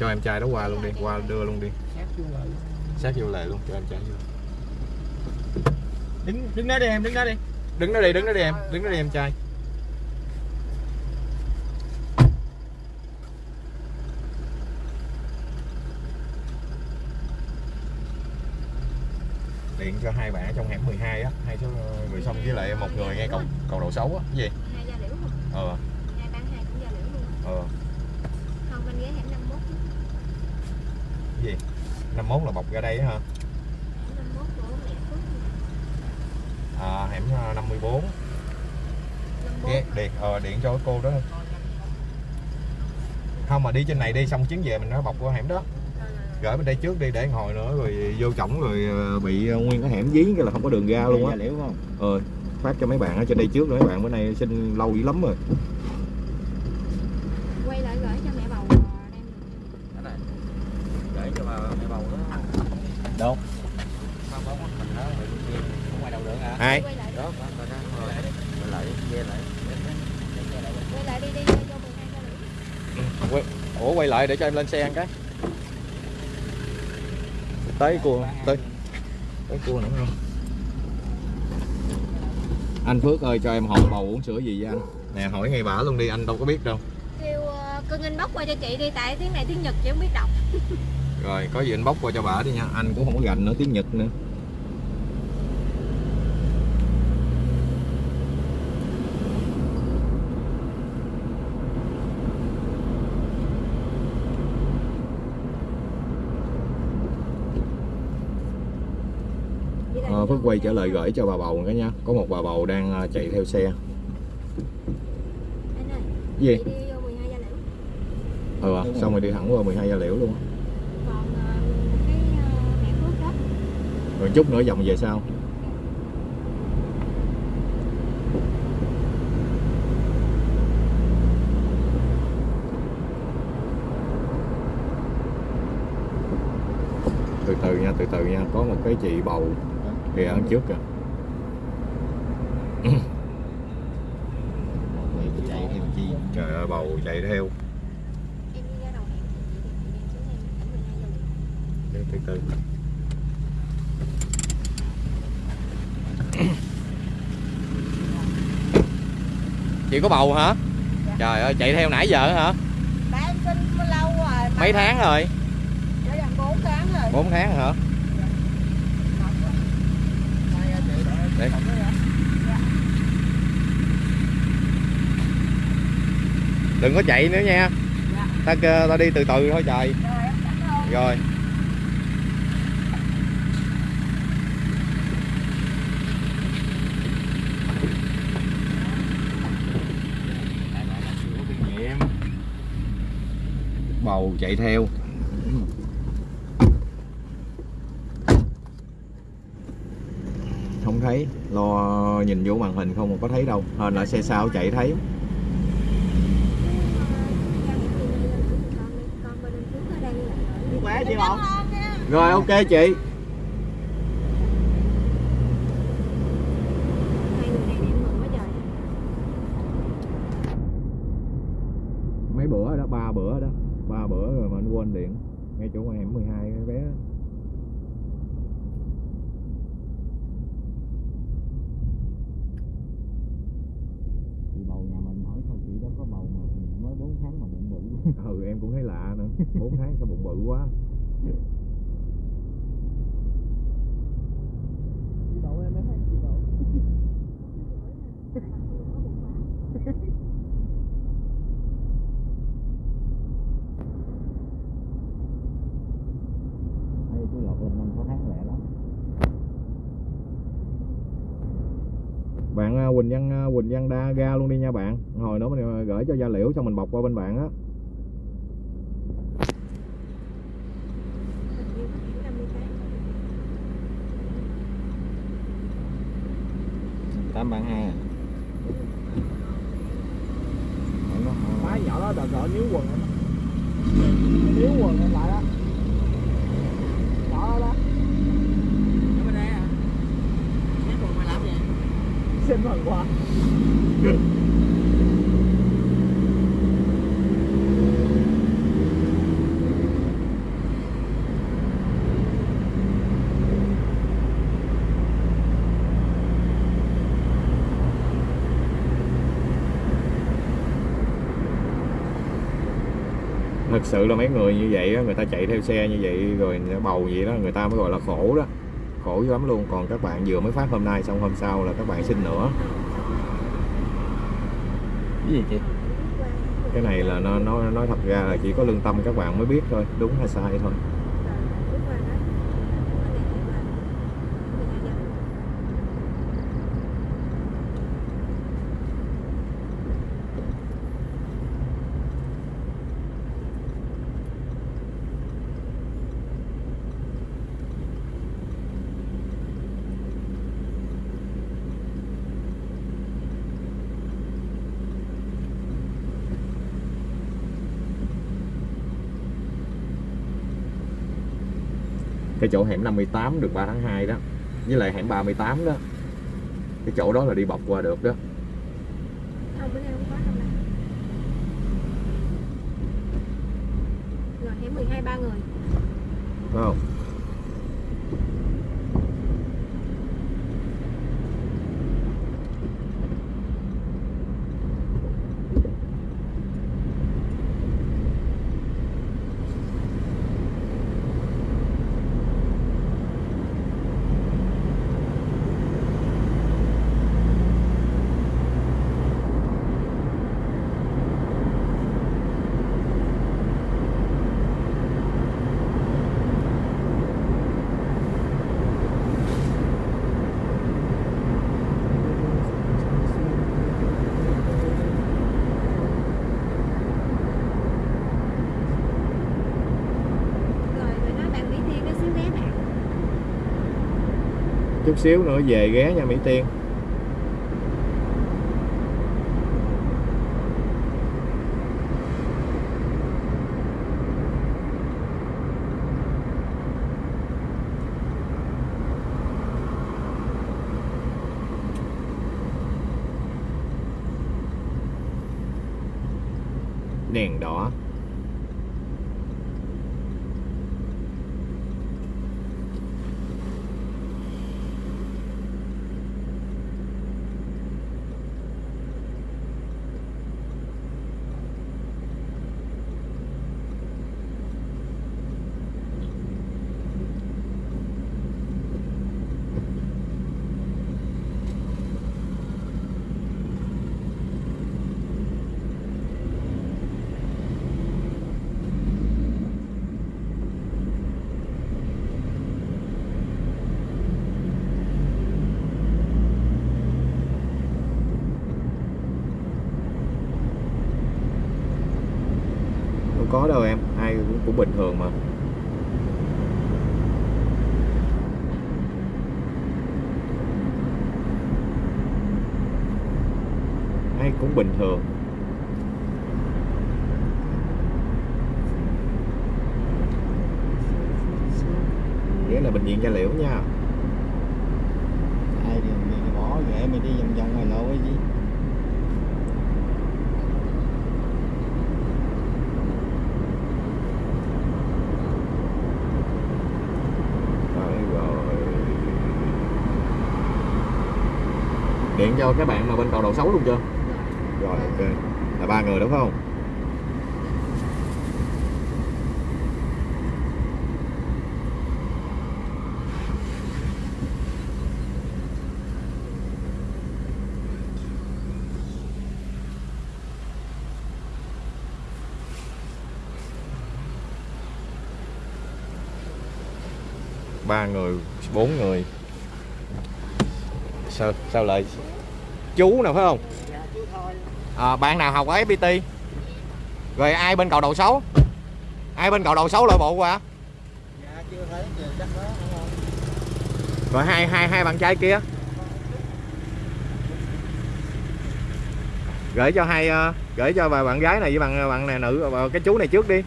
cho em trai đó qua luôn đi qua đưa luôn đi. Sát vô lề luôn. Cho em trai vô. Đứng đứng đó đi em đứng đó đi. Đứng đó đi đứng đó đi em đứng đó đi em trai. Điện cho hai bạn ở trong hẻm 12 á hai số người xong với lại một người ngay cầu cầu đầu xấu á gì? Hai gia liễu ờ. Hai bán hai cũng gia liễu luôn. Ờ Không bên ghế hẻm 51 chứ cái gì? 51 là bọc ra đây hả? Hẻm 51 của mẹ Phước à, hẻm ờ, 54 54 ghé điện ờ điện cho cô đó. Không mà đi trên này đi xong chuyến về mình nó bọc qua hẻm đó. Gửi bên đây trước đi để hồi nữa rồi vô trọng rồi ờ, bị ờ, nguyên cái hẻm dí cái là không có đường ra luôn á. Ờ phát cho mấy bạn ở trên đây trước rồi mấy bạn bữa nay xin lâu dữ lắm rồi Quay lại gửi cho mẹ bầu ờ, đem để cho bà mẹ bầu đó đâu không có mình đó rồi kia không ngoài đâu được hả ai Quay lại đó có có đó rồi lại về lại Quay lại đi đi cho 12 gia liễu quay, ủa quay lại để cho em lên xe ăn cái. Tới cua tới tới cua nữa không? Anh Phước ơi cho em hỏi bầu uống sữa gì với anh? Nè hỏi ngay bả luôn đi anh đâu có biết đâu. Kêu ờ, cưng anh bóc qua cho chị đi Tại tiếng này tiếng Nhật chị không biết đọc. Rồi có gì anh bóc qua cho bả đi nha. Anh cũng không có gành nữa tiếng Nhật nữa Đi lại Ờ, đi Phước cho quay 12 trở lại gửi cho bà bầu cái nha có một bà bầu đang ờ, chạy theo xe. Anh ơi gì? chị đi vô 12 gia liễu. Ừ Đúng xong rồi. đi thẳng qua 12 gia liễu luôn á. Còn cái mẹ Phước đó. Rồi chút nữa vòng về sau. Từ từ nha từ từ nha. Có một cái chị bầu thì ăn trước kìa. Chạy theo chi? Trời ơi bầu chạy theo. Từ từ. Chị có bầu hả? Dạ. trời ơi chạy theo nãy giờ hả? Bà em sinh lâu rồi mấy tháng rồi? Bốn tháng rồi. Bốn tháng hả? Đừng có chạy nữa nha. Ta kêu- ta đi từ từ thôi trời. Rồi rồi. Bầu chạy theo. Không thấy. Lo nhìn vô màn hình không mà có thấy đâu. Hên là xe sau chạy thấy khỏe chị không rồi ok chị mấy bữa đó ba bữa đó ba bữa rồi mà anh quên điện ngay chỗ ngoài hẻm 12 cái bé đó. chị bầu nhà mình hỏi sao chị đó có bầu mà mới 4 tháng mà bụng bự ừ em cũng thấy lạ nữa 4 tháng sao bụng bự quá chị bầu em mới thấy chị bầu Đây tôi lọt lên năm sáu tháng lẹ lắm bạn à, Quỳnh Văn đa ga luôn đi nha bạn. Hồi nữa mình à, gửi cho gia liễu xong mình bọc qua bên bạn á. Tám bạn hai à? Má nhỏ đó đợt gọi níu quần Níu quần lại đó Nhỏ đó đó Ở bên đây à? Nhắc còn mày làm gì? Xin sự là mấy người như vậy người ta chạy theo xe như vậy rồi bầu vậy đó, người ta mới gọi là khổ đó khổ lắm luôn. Còn các bạn vừa mới phát hôm nay xong hôm sau là các bạn xin nữa. Cái gì chị? Cái này là nó nói nói thật ra là chỉ có lương tâm các bạn mới biết thôi. Đúng hay sai thôi chỗ hẻm 58 được 3 tháng 2 đó, với lại hẻm 38 đó, cái chỗ đó là đi bọc qua được đó Không, bữa nay không có đâu nè. Rồi, hẻm 12 ba người. phải không Rồi, rồi nói bạn Mỹ Tiên nó xíu ghé bạn chút xíu nữa về ghé nha Mỹ Tiên đèn đỏ có đâu em ai cũng, bình thường mà. Ai cũng bình thường. Nghĩa là bệnh viện gia liễu nha ai thì mày bỏ ghệ mày đi vòng vòng mày lộ cái gì Đấy rồi điện cho các bạn mà bên cầu đầu xấu luôn chưa? Rồi, ok. Là ba người đúng không? Ba người, bốn người. Sao sao lại? Chú nào phải không? À, bạn nào học ở FPT rồi ai bên cầu đầu xấu? Ai bên cầu đầu xấu lội bộ qua dạ rồi hai hai hai bạn trai kia. Gửi cho hai ờ, gửi cho bà bạn gái này với bạn bạn này nữ ờ, cái chú này trước đi.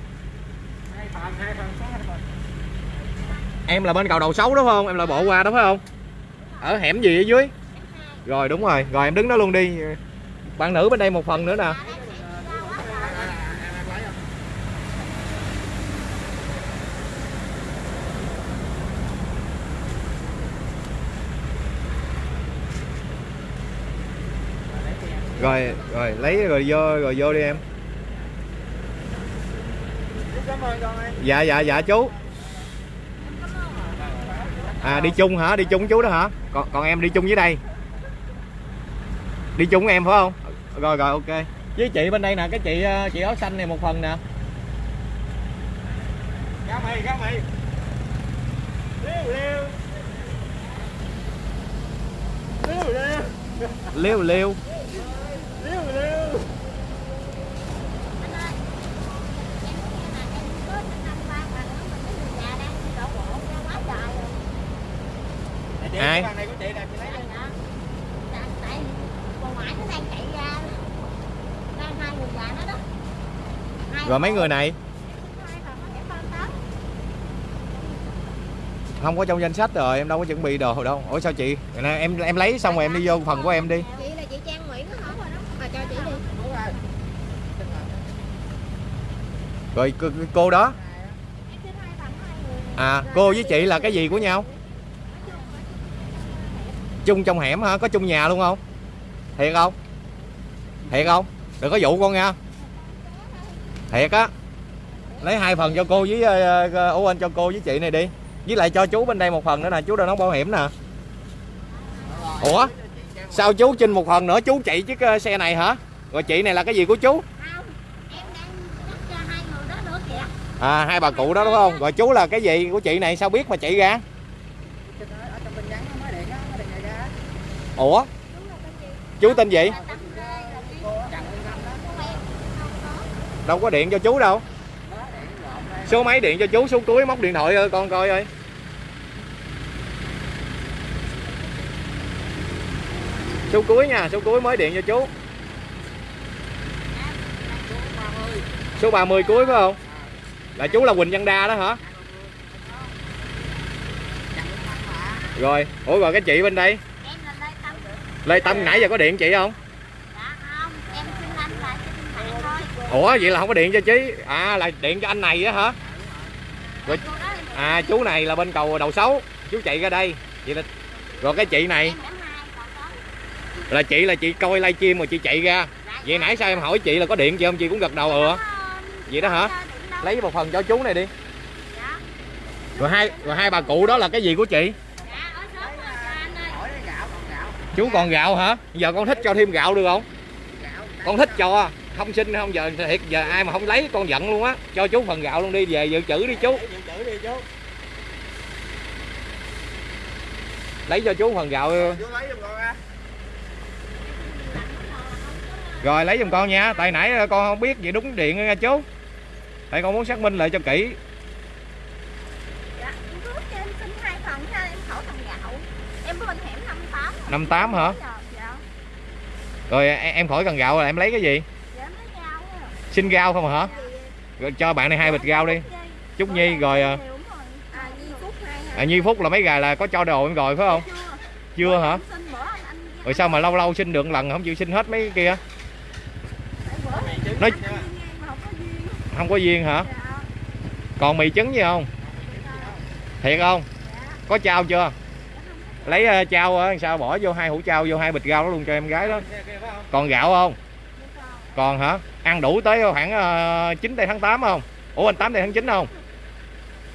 Em là bên cầu đầu xấu đúng không? Em là bộ qua đúng phải không? Ở hẻm gì ở dưới rồi, đúng rồi. Rồi, em đứng đó luôn đi. Bạn nữ bên đây một phần nữa nè. Rồi rồi, lấy rồi vô rồi vô đi em. Dạ dạ dạ chú. À đi chung hả? Đi chung chú đó hả? Còn còn em đi chung với đây đi chung em phải không? Rồi rồi ok. Với chị bên đây nè cái chị ờ, chị áo xanh này một phần nè. Cá mì cá mì liêu liêu. Liêu liêu. Liêu liêu. Liêu liêu. Ai? cái bàn này của chị nè chị lấy đi. Rồi mấy người này? Không có trong danh sách rồi em đâu có chuẩn bị đồ đâu. Ủa sao chị? Nè, em em lấy xong rồi em đi vô phần của em đi. Chị là chị Trang Nguyễn đó hả? Mà cho chị đi. Đúng rồi. rồi cô, cô đó. À cô với chị là cái gì của nhau? Chung trong hẻm hả? Có chung nhà luôn không? Thiệt không? Thiệt không đừng có dụ con nha. Thiệt á. Lấy hai phần cho cô với uh, anh cho cô với chị này đi. Với lại cho chú bên đây một phần nữa nè chú đang nấu bảo hiểm nè. Ủa? Sao chú chinh một phần nữa? Chú chạy chiếc xe này hả? Rồi chị này là cái gì của chú? Hai à hai bà cụ đó đúng không? Rồi chú là cái gì của chị này? Sao biết mà chị ra? Ủa? Chú tên gì gì là tâm lê là cái Cô Trần Nguyên Thanh đó. của em không có đâu có điện cho chú đâu. Số máy điện cho chú số cuối móc điện thoại ơi, con coi ơi. Số cuối nha số cuối mới điện cho chú. Số 30 cuối phải không? Là chú là Quỳnh Văn Đa đó hả? Rồi ủa rồi cái chị bên đây? Lê Tâm nãy giờ có điện chị không dạ không em xin anh là xin bạn thôi ủa, vậy là không có điện cho chị à là điện cho anh này á hả? Rồi à chú này là bên cầu đầu xấu chú chạy ra đây. Vậy là, rồi cái chị này. Là chị là chị coi livestream mà chị chạy ra. Vậy nãy sao em hỏi chị là có điện chị không chị cũng gật đầu ừ. Vậy đó hả? Lấy một phần cho chú này đi. Rồi hai rồi hai bà cụ đó là cái gì của chị? Chú còn gạo hả? Giờ con thích cho thêm gạo được không? Con thích cho à? Không xin không giờ thiệt giờ ai mà không lấy con giận luôn á. Cho chú phần gạo luôn đi về dự trữ đi chú. Lấy cho chú phần gạo. Chú lấy giùm con á. rồi lấy giùm con nha. Tại nãy con không biết vậy đúng điện nha chú. Tại con muốn xác minh lại cho kỹ. Dạ, 58. 58 hả? Dạ, rồi em khỏi cần gạo là em lấy cái gì dạ em lấy rau á xin rau không à hả? Rồi cho bạn này hai bịch rau đi. Trúc Nhi rồi à, à, Nhi Phúc là mấy gà là có cho đồ em rồi phải không? Chưa. hả? Rồi sao mà lâu lâu xin được lần không chịu xin hết mấy cái kia? Nói không có duyên. hả? Còn mì trứng gì không? Thiệt không? Có trao chưa? Lấy à, trao sao bỏ vô hai hũ trao vô hai bịch rau đó luôn cho em gái đó. Còn gạo không? Còn hả? Ăn đủ tới khoảng uh, 9 tây tháng 8 không? Ủa anh 8 tây tháng 9 không?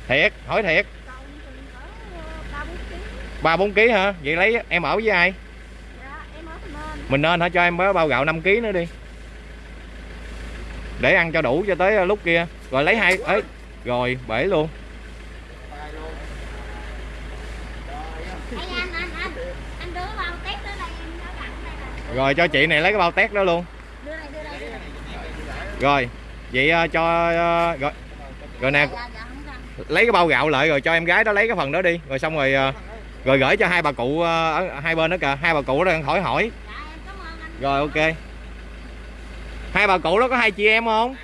Thiệt hỏi thiệt. Ờ, ba bốn ký hả? Vậy lấy em ở với ai? Dạ, em ở Thành Nên. mình nên hả? Cho em bao gạo 5 ký nữa đi. Để ăn cho đủ cho tới ờ, lúc kia. Rồi lấy hai ấy rồi bể luôn. Rồi cho chị này lấy cái bao tét đó luôn Đưa đây, đưa đây, đưa đây. Rồi vậy ờ, cho ờ, rồi rồi nè lấy cái bao gạo lại rồi cho em gái đó lấy cái phần đó đi. Rồi xong rồi ờ, rồi gửi cho hai bà cụ ờ, ở hai bên đó kìa. Hai bà cụ đó đang hỏi hỏi. Rồi ok. Hai bà cụ đó có hai chị em không?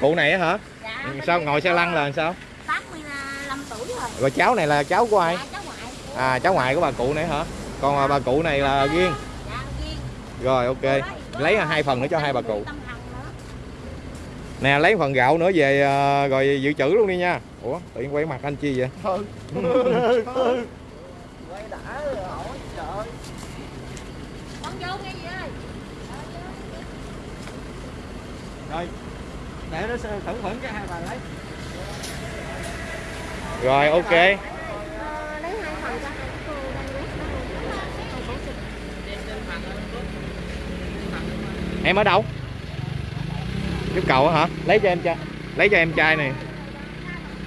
Cụ này hả? Dạ, sao ngồi xe lăn là sao? 85 tuổi rồi. rồi cháu này là cháu của ai? Dạ, cháu ngoại. của- à cháu ngoại của bà cụ này hả còn à, bà cụ này là riêng Dạ, riêng. rồi ok. Lấy hai phần nữa cho hai bà cụ. Nè lấy phần gạo nữa về à, rồi dự trữ luôn đi nha. Ủa tự nhiên quay mặt anh chi vậy? Quay đã hỏi trời. Con vô nghe gì ơi? rồi để nó thử phẫn cái hai bà lấy. Rồi ok. Ờ, lấy hai phần cho hai cô đang quét đó luôn. Em ở đâu? Giúp cầu á hả? Lấy cho em trai. Lấy cho em trai này.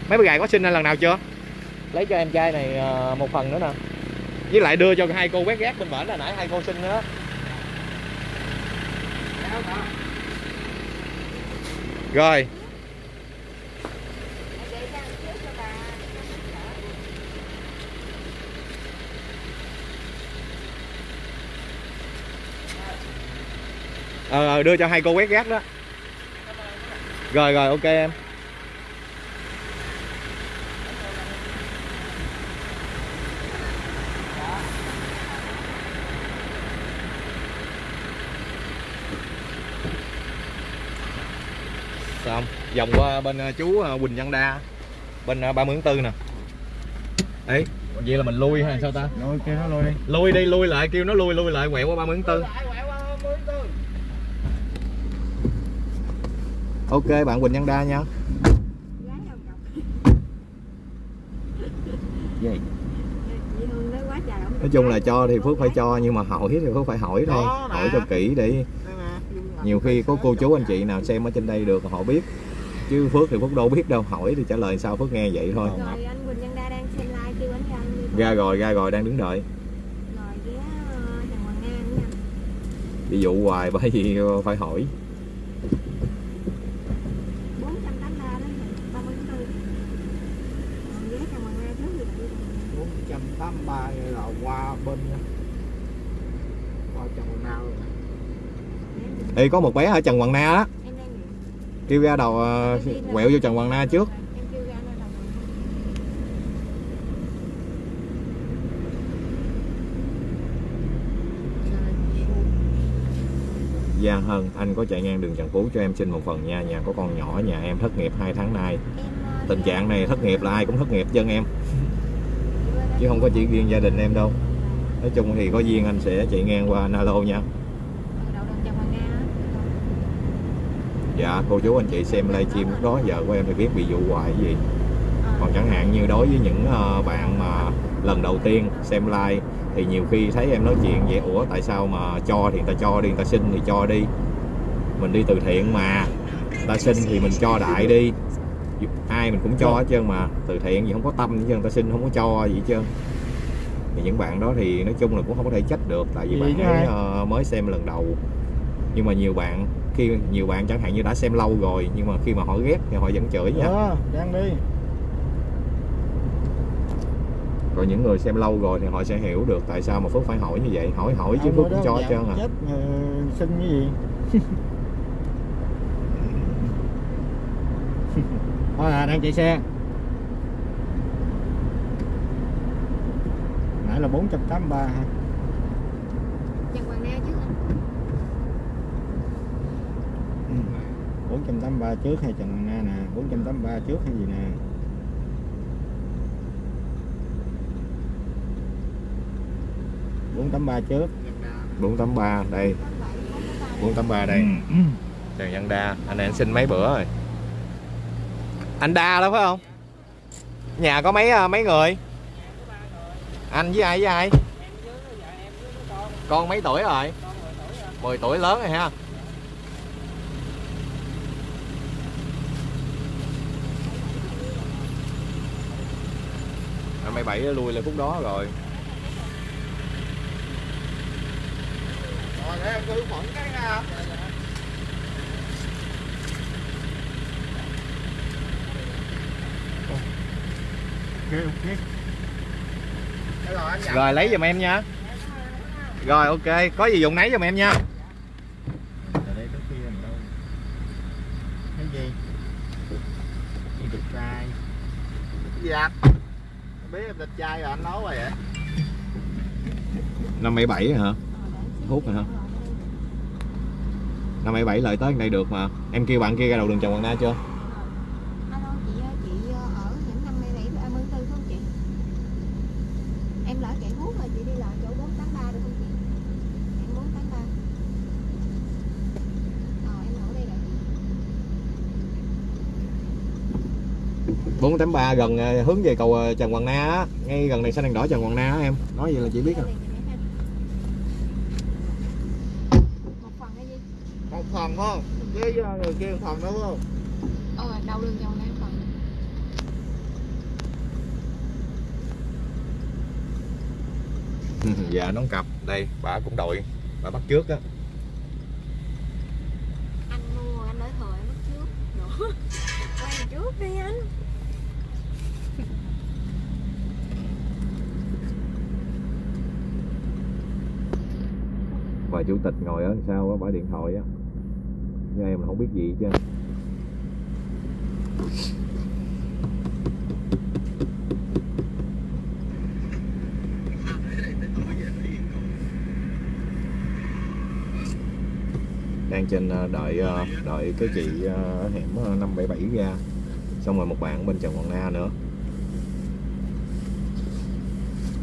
Mấy bữa gài có sinh lần nào chưa? Lấy cho em trai này à, một phần nữa nè. Với lại đưa cho hai cô quét rác bên bển là nãy hai cô sinh nữa. Rồi Để ra trước cho bà. Ờ ờ, đưa cho hai cô quét rác đó. Rồi rồi ok em. Xong vòng qua bên ờ, chú ờ, Quỳnh Văn Đa bên ờ, ba mươi tháng tư nè. Ấy vậy là mình lui hay sao ta? Rồi kêu nó lôi đi. lui đi lui lại kêu nó lui lui lại quẹo qua ba mươi tháng tư ok bạn Quỳnh Văn Đa nha. Gì? Nói chung là cho thì Phước phải cho nhưng mà hỏi thì Phước phải hỏi thôi. Hỏi cho kỹ để nhiều khi có cô chú anh chị nào xem ở trên đây được họ biết. Chứ Phước thì Phước đâu biết đâu. Hỏi thì trả lời sao Phước nghe vậy thôi. Rồi anh Quỳnh Văn Đa đang xem like kêu anh ra rồi ra rồi đang đứng đợi. Ờ, bị dụ hoài bởi vì phải hỏi 483 đó nhỉ? 30 tháng 4. Còn ghé Trần Hoàng Nga trước thì đi. 483 là qua bên qua chồng nào rồi Ê, có một bé ở Trần Hoàng Na đó. Kêu ra đầu ờ, quẹo vô Trần Hoàng Na trước. Giang Hân anh có chạy ngang đường Trần Phú cho em xin một phần nha. Nhà có con nhỏ nhà em thất nghiệp 2 tháng nay. Ờ, tình trạng này thất nghiệp là ai cũng thất nghiệp chân em. chứ không có chỉ riêng gia đình em đâu. Nói chung thì có duyên anh sẽ chạy ngang qua Nalo nha. Dạ cô chú anh chị xem livestream lúc đó, giờ của em thì biết bị dụ hoài gì. Còn chẳng hạn như đối với những ờ, bạn mà lần đầu tiên xem live, thì nhiều khi thấy em nói chuyện vậy, ủa, tại sao mà cho thì người ta cho đi, người ta xin thì cho đi. Mình đi từ thiện mà. Người ta xin thì mình cho đại đi ai mình cũng cho hết trơn mà. Từ thiện gì không có tâm hết trơn người ta xin không có cho gì hết trơn. Thì những bạn đó thì nói chung là cũng không có thể trách được tại vì Gì bạn ấy ờ, mới xem lần đầu. Nhưng mà nhiều bạn khi nhiều bạn chẳng hạn như đã xem lâu rồi nhưng mà khi mà họ ghét thì họ vẫn chửi nha. Đó, đang đi. còn những người xem lâu rồi thì họ sẽ hiểu được tại sao mà Phước phải hỏi như vậy. Hỏi hỏi chứ Phước cũng cho hết trơn à. Chết ờ, xin cái gì? Thôi à, đang chạy xe. Nãy là 483 hả? Trần Hoàng Na chứ anh. Ừ. 483 trước hay Trần Hoàng Na nè 483 trước hay gì nè bốn tám ba trước 483 đây 483 đây Trần Văn Đa anh này anh xin mấy bữa rồi anh Đa đó phải không? Nhà có mấy ờ, mấy người? Anh với ai với ai? Con mấy tuổi rồi? 10 tuổi lớn rồi ha. Năm 77 lui lên phút đó rồi. Rồi để em cứ phận cái nha ok ok rồi lấy giùm em nha. Rồi ok. Có gì dùng nấy giùm em nha. Cái gì? Gì được trai? Cái gì anh? Biết em lịch trai rồi anh nói rồi vậy. Năm 77 hả? Hút rồi hả? Năm 77 lợi tới đây được mà. Em kêu bạn kia ra đầu đường Trần Hoàng Na chưa Alo chị ơi, chị ờ, ở những năm 27 và 34 không chị? Em lỡ chạy hút rồi chị đi lại chỗ 483 được không chị? Em 483. Ờ em ở đây đợi chị. 483 gần ờ, hướng về cầu ờ, Trần Hoàng Na á. Ngay gần này xanh đèn đỏ Trần Hoàng Na á em. Nói vậy là chị biết à Một phần không? Với người kia một phần đúng không? Ờ đầu đường dòng này phần. Dạ nón cặp. Đây bà cũng đội. Bà bắt trước á. Anh mua anh ở thời mất trước. Nữa. Quay trước đi anh. Bà chủ tịch ngồi ở sau á Bà điện thoại á. Nhưng em không biết gì chứ đang trên ờ, đợi ờ, đợi cái chị ở hẻm 577 ra. Xong rồi một bạn bên Trần Hoàng Na nữa.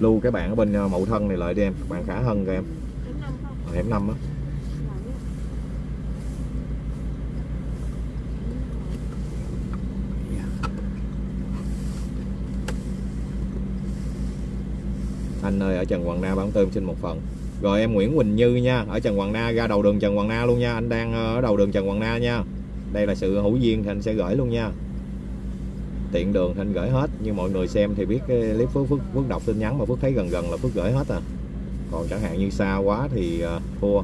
Lưu cái bạn ở bên Mậu Thân này lại đi em. Bạn Khả Hân kìa em Đến năm không? ở hẻm 5 á. Anh ơi ở Trần Hoàng Na bán tôm xin một phần. Rồi em Nguyễn Quỳnh Như nha ở Trần Hoàng Na ra đầu đường Trần Hoàng Na luôn nha. Anh đang ờ, ở đầu đường Trần Hoàng Na nha. Đây là sự hữu duyên thì anh sẽ gửi luôn nha. Tiện đường thì anh gửi hết nhưng mọi người xem thì biết cái clip Phước, Phước, Phước đọc tin nhắn mà Phước thấy gần gần là Phước gửi hết à còn chẳng hạn như xa quá thì ờ, thua.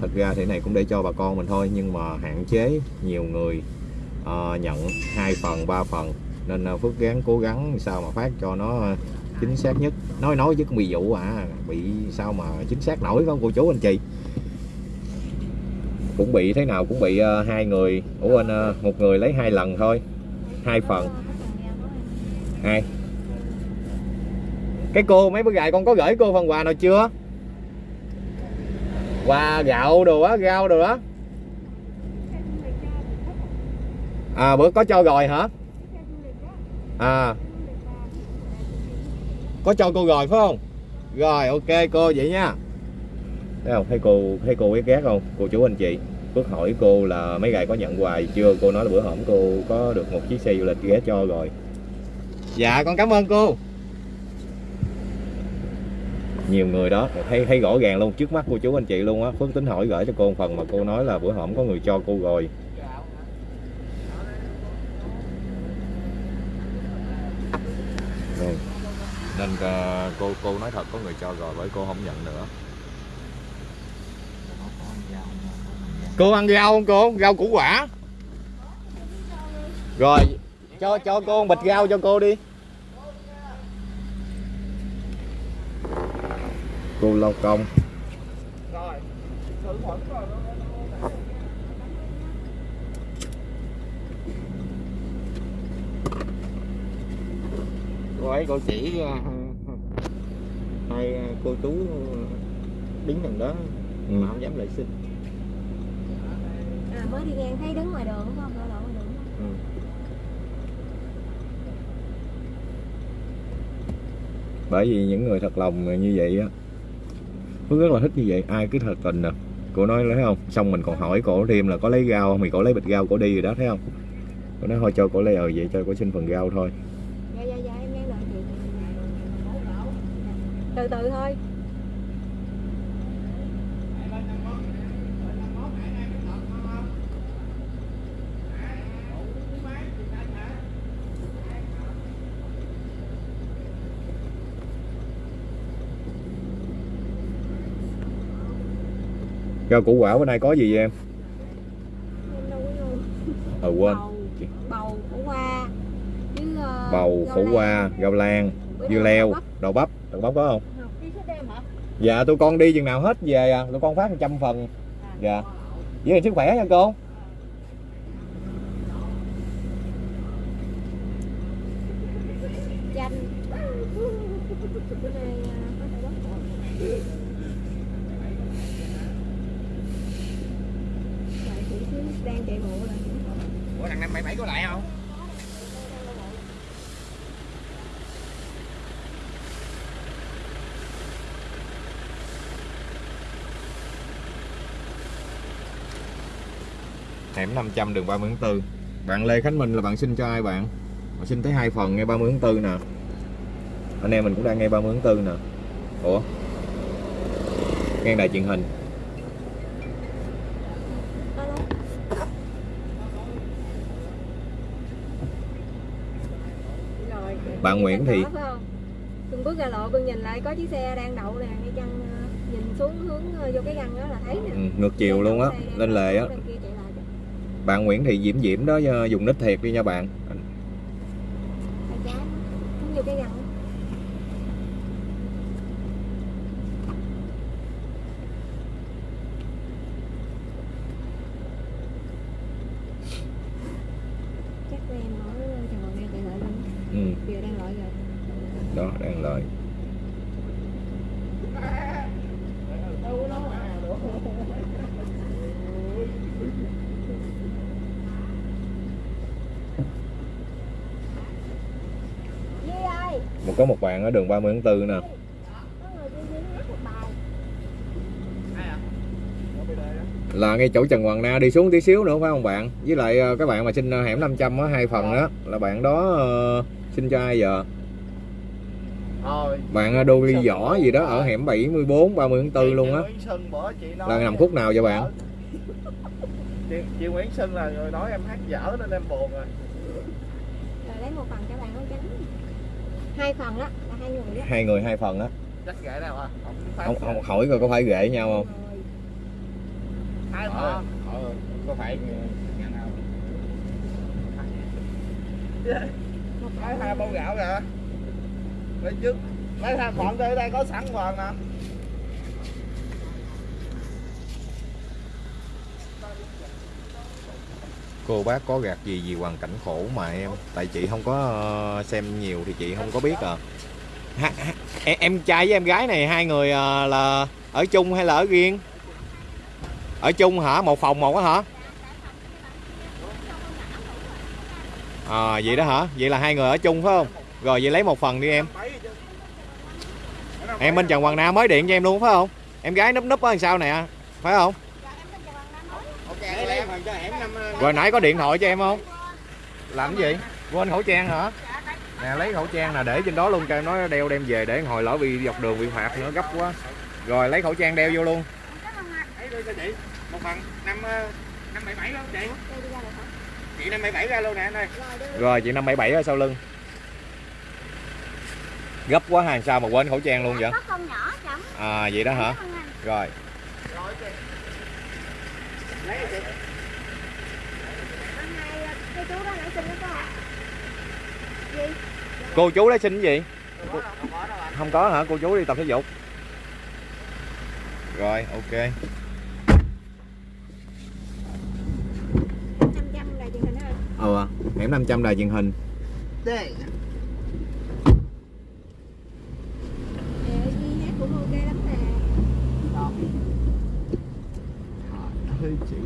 Thật ra thế này cũng để cho bà con mình thôi nhưng mà hạn chế nhiều người uh, nhận hai phần ba phần. Nên ờ, Phước gắng cố gắng sao mà phát cho nó ờ, chính xác nhất. Nói nói chứ cũng bị vụ à bị sao mà chính xác nổi không cô chú anh chị? Cũng bị thế nào cũng bị uh, hai người. Ủa anh uh, một người lấy hai lần thôi hai phần này. Cái cô, mấy bữa gài con có gửi cô phần quà nào chưa? Quà, gạo đồ á, rau đồ đó à bữa có cho rồi hả? À. Có cho cô rồi phải không? Rồi, ok, cô vậy nha. Thấy không? Thấy cô thấy cô biết ghét không? Cô chú anh chị Phước hỏi cô là mấy ngày có nhận quà gì chưa? Cô nói là bữa hổm cô có được một chiếc xe du lịch ghé cho rồi dạ con cảm ơn cô. Nhiều người đó thấy thấy rõ ràng luôn trước mắt cô chú anh chị luôn á. Phước tính hỏi gửi cho cô một phần mà cô nói là bữa hổm có người cho cô rồi. Nên ờ, cô cô nói thật có người cho rồi bởi cô không nhận nữa. Cô ăn rau không cô? Rau củ quả. Rồi cho cho cô bịch rau cho cô đi. Cô lao công. Rồi thử khuẩn rồi cô ấy cô chỉ ờ, hai ờ, cô chú đứng gần đó Ừ. mà không dám lại xin. À, mới đi ngang thấy đứng ngoài đường không ở ngoài đường đúng không? ừ bởi vì những người thật lòng như vậy á, Phước rất là thích như vậy. Ai cứ thật tình nè. Cô nói, thấy không? Xong mình còn hỏi cổ thêm là có lấy rau không? Thì cổ lấy bịch rau cổ đi rồi đó, thấy không? Cô nói, thôi cho cổ lấy ờ, vậy cho cổ xin phần rau thôi. Dạ dạ dạ em từ từ thôi. Rau củ quả bữa nay có gì vậy em ờ quên. Bầu bầu khổ qua với ờ, bầu khổ qua rau lan dưa leo đậu bắp. Đậu bắp có không? Dạ tụi con đi chừng nào hết về à. Tụi con phát 100 phần. Dạ. với sức khỏe nha cô chanh bữa nay ờ, có thể bóc rồi Đợi chị xíu, đang chạy bộ là ủa thằng năm bảy bảy có lại không hẻm 500 đường 30 tháng 4 bạn Lê Khánh Minh là bạn xin cho ai bạn? Bạn xin tới hai phần ngay 30 tháng 4 nè. Anh em mình cũng đang ngay 30 tháng 4 nè. Ủa? Ngang đài truyền hình. Bạn Nguyễn không? Cưng bước ra lộ cưng nhìn lại có chiếc xe đang đậu nè ngay chân ờ, nhìn xuống hướng ờ, vô cái găng đó là thấy nè. Ừ, ngược chiều luôn á lên lề á đằng kia chạy lại kìa bạn Nguyễn Thị Diễm Diễm đó ờ, dùng nít thiệt đi nha bạn tay trái hướng vô cái găng đó. chắc của em ở Sài Gòn đang chạy lại luôn ừ, giờ đang loại rồi đó đang lời Duy ơi một có một bạn ở đường 30 tháng 4 nè. Là ngay chỗ Trần Hoàng Na đi xuống tí xíu nữa phải không bạn? Với lại ờ, các bạn mà xin ờ, hẻm 500 á hai phần đó là bạn đó ờ, xin cho ai giờ Thôi, bạn đô ly võ gì đó ở hẻm 74 30 tháng 4 luôn á. Là nằm khúc nào vậy bạn? Chị, chị Nguyễn Xuân là người nói em hát dở nên em buồn rồi. Rồi lấy một phần cho bạn áo trắng hai phần đó hai người hai phần á. À? Không không, hỏi coi có phải ghệ nhau không? Hai ờ, phần ờ, có phải lấy phần hai bao gạo kìa lấy trước. Lấy hai phần đây đây có sẵn phần nè. Cô bác có gạt gì gì hoàn cảnh khổ mà em? Tại chị không có ờ, xem nhiều thì chị không có biết à ha, ha, em, em trai với em gái này hai người à, là ở chung hay là ở riêng? Ở chung hả? Một phòng một á hả? À vậy đó hả? Vậy là hai người ở chung phải không? Rồi vậy lấy một phần đi em. Em bên Trần Hoàng Nam mới điện cho em luôn phải không? Em gái núp núp ở sao nè phải không? Rồi nãy có điện thoại cho em không? Làm cái gì? Quên khẩu trang hả? Nè lấy khẩu trang nè để trên đó luôn cho em nói đeo đem về để hồi lỡ bị dọc đường bị phạt nữa gấp quá. Rồi lấy khẩu trang đeo vô luôn. Lấy đưa cho chị một phần năm ờ, năm bảy bảy luôn chị. Đây đi ra được hả chị năm bảy bảy ra luôn nè anh ơi. Rồi chị năm bảy bảy ở sau lưng. Gấp quá hàng sao mà quên khẩu trang luôn vậy? Có con nhỏ chồng à vậy đó hả? Rồi rồi. Chị lấy chị. Hôm nay cái chú đó nãy xin nó có hả gì cô chú lấy xin cái gì? Không có không hả? Cô chú đi tập thể dục. Rồi ok. Ờ hẻm 500 đài truyền hình. Đây Ờ, đi hát cũng ok lắm nè. Trời ơi chị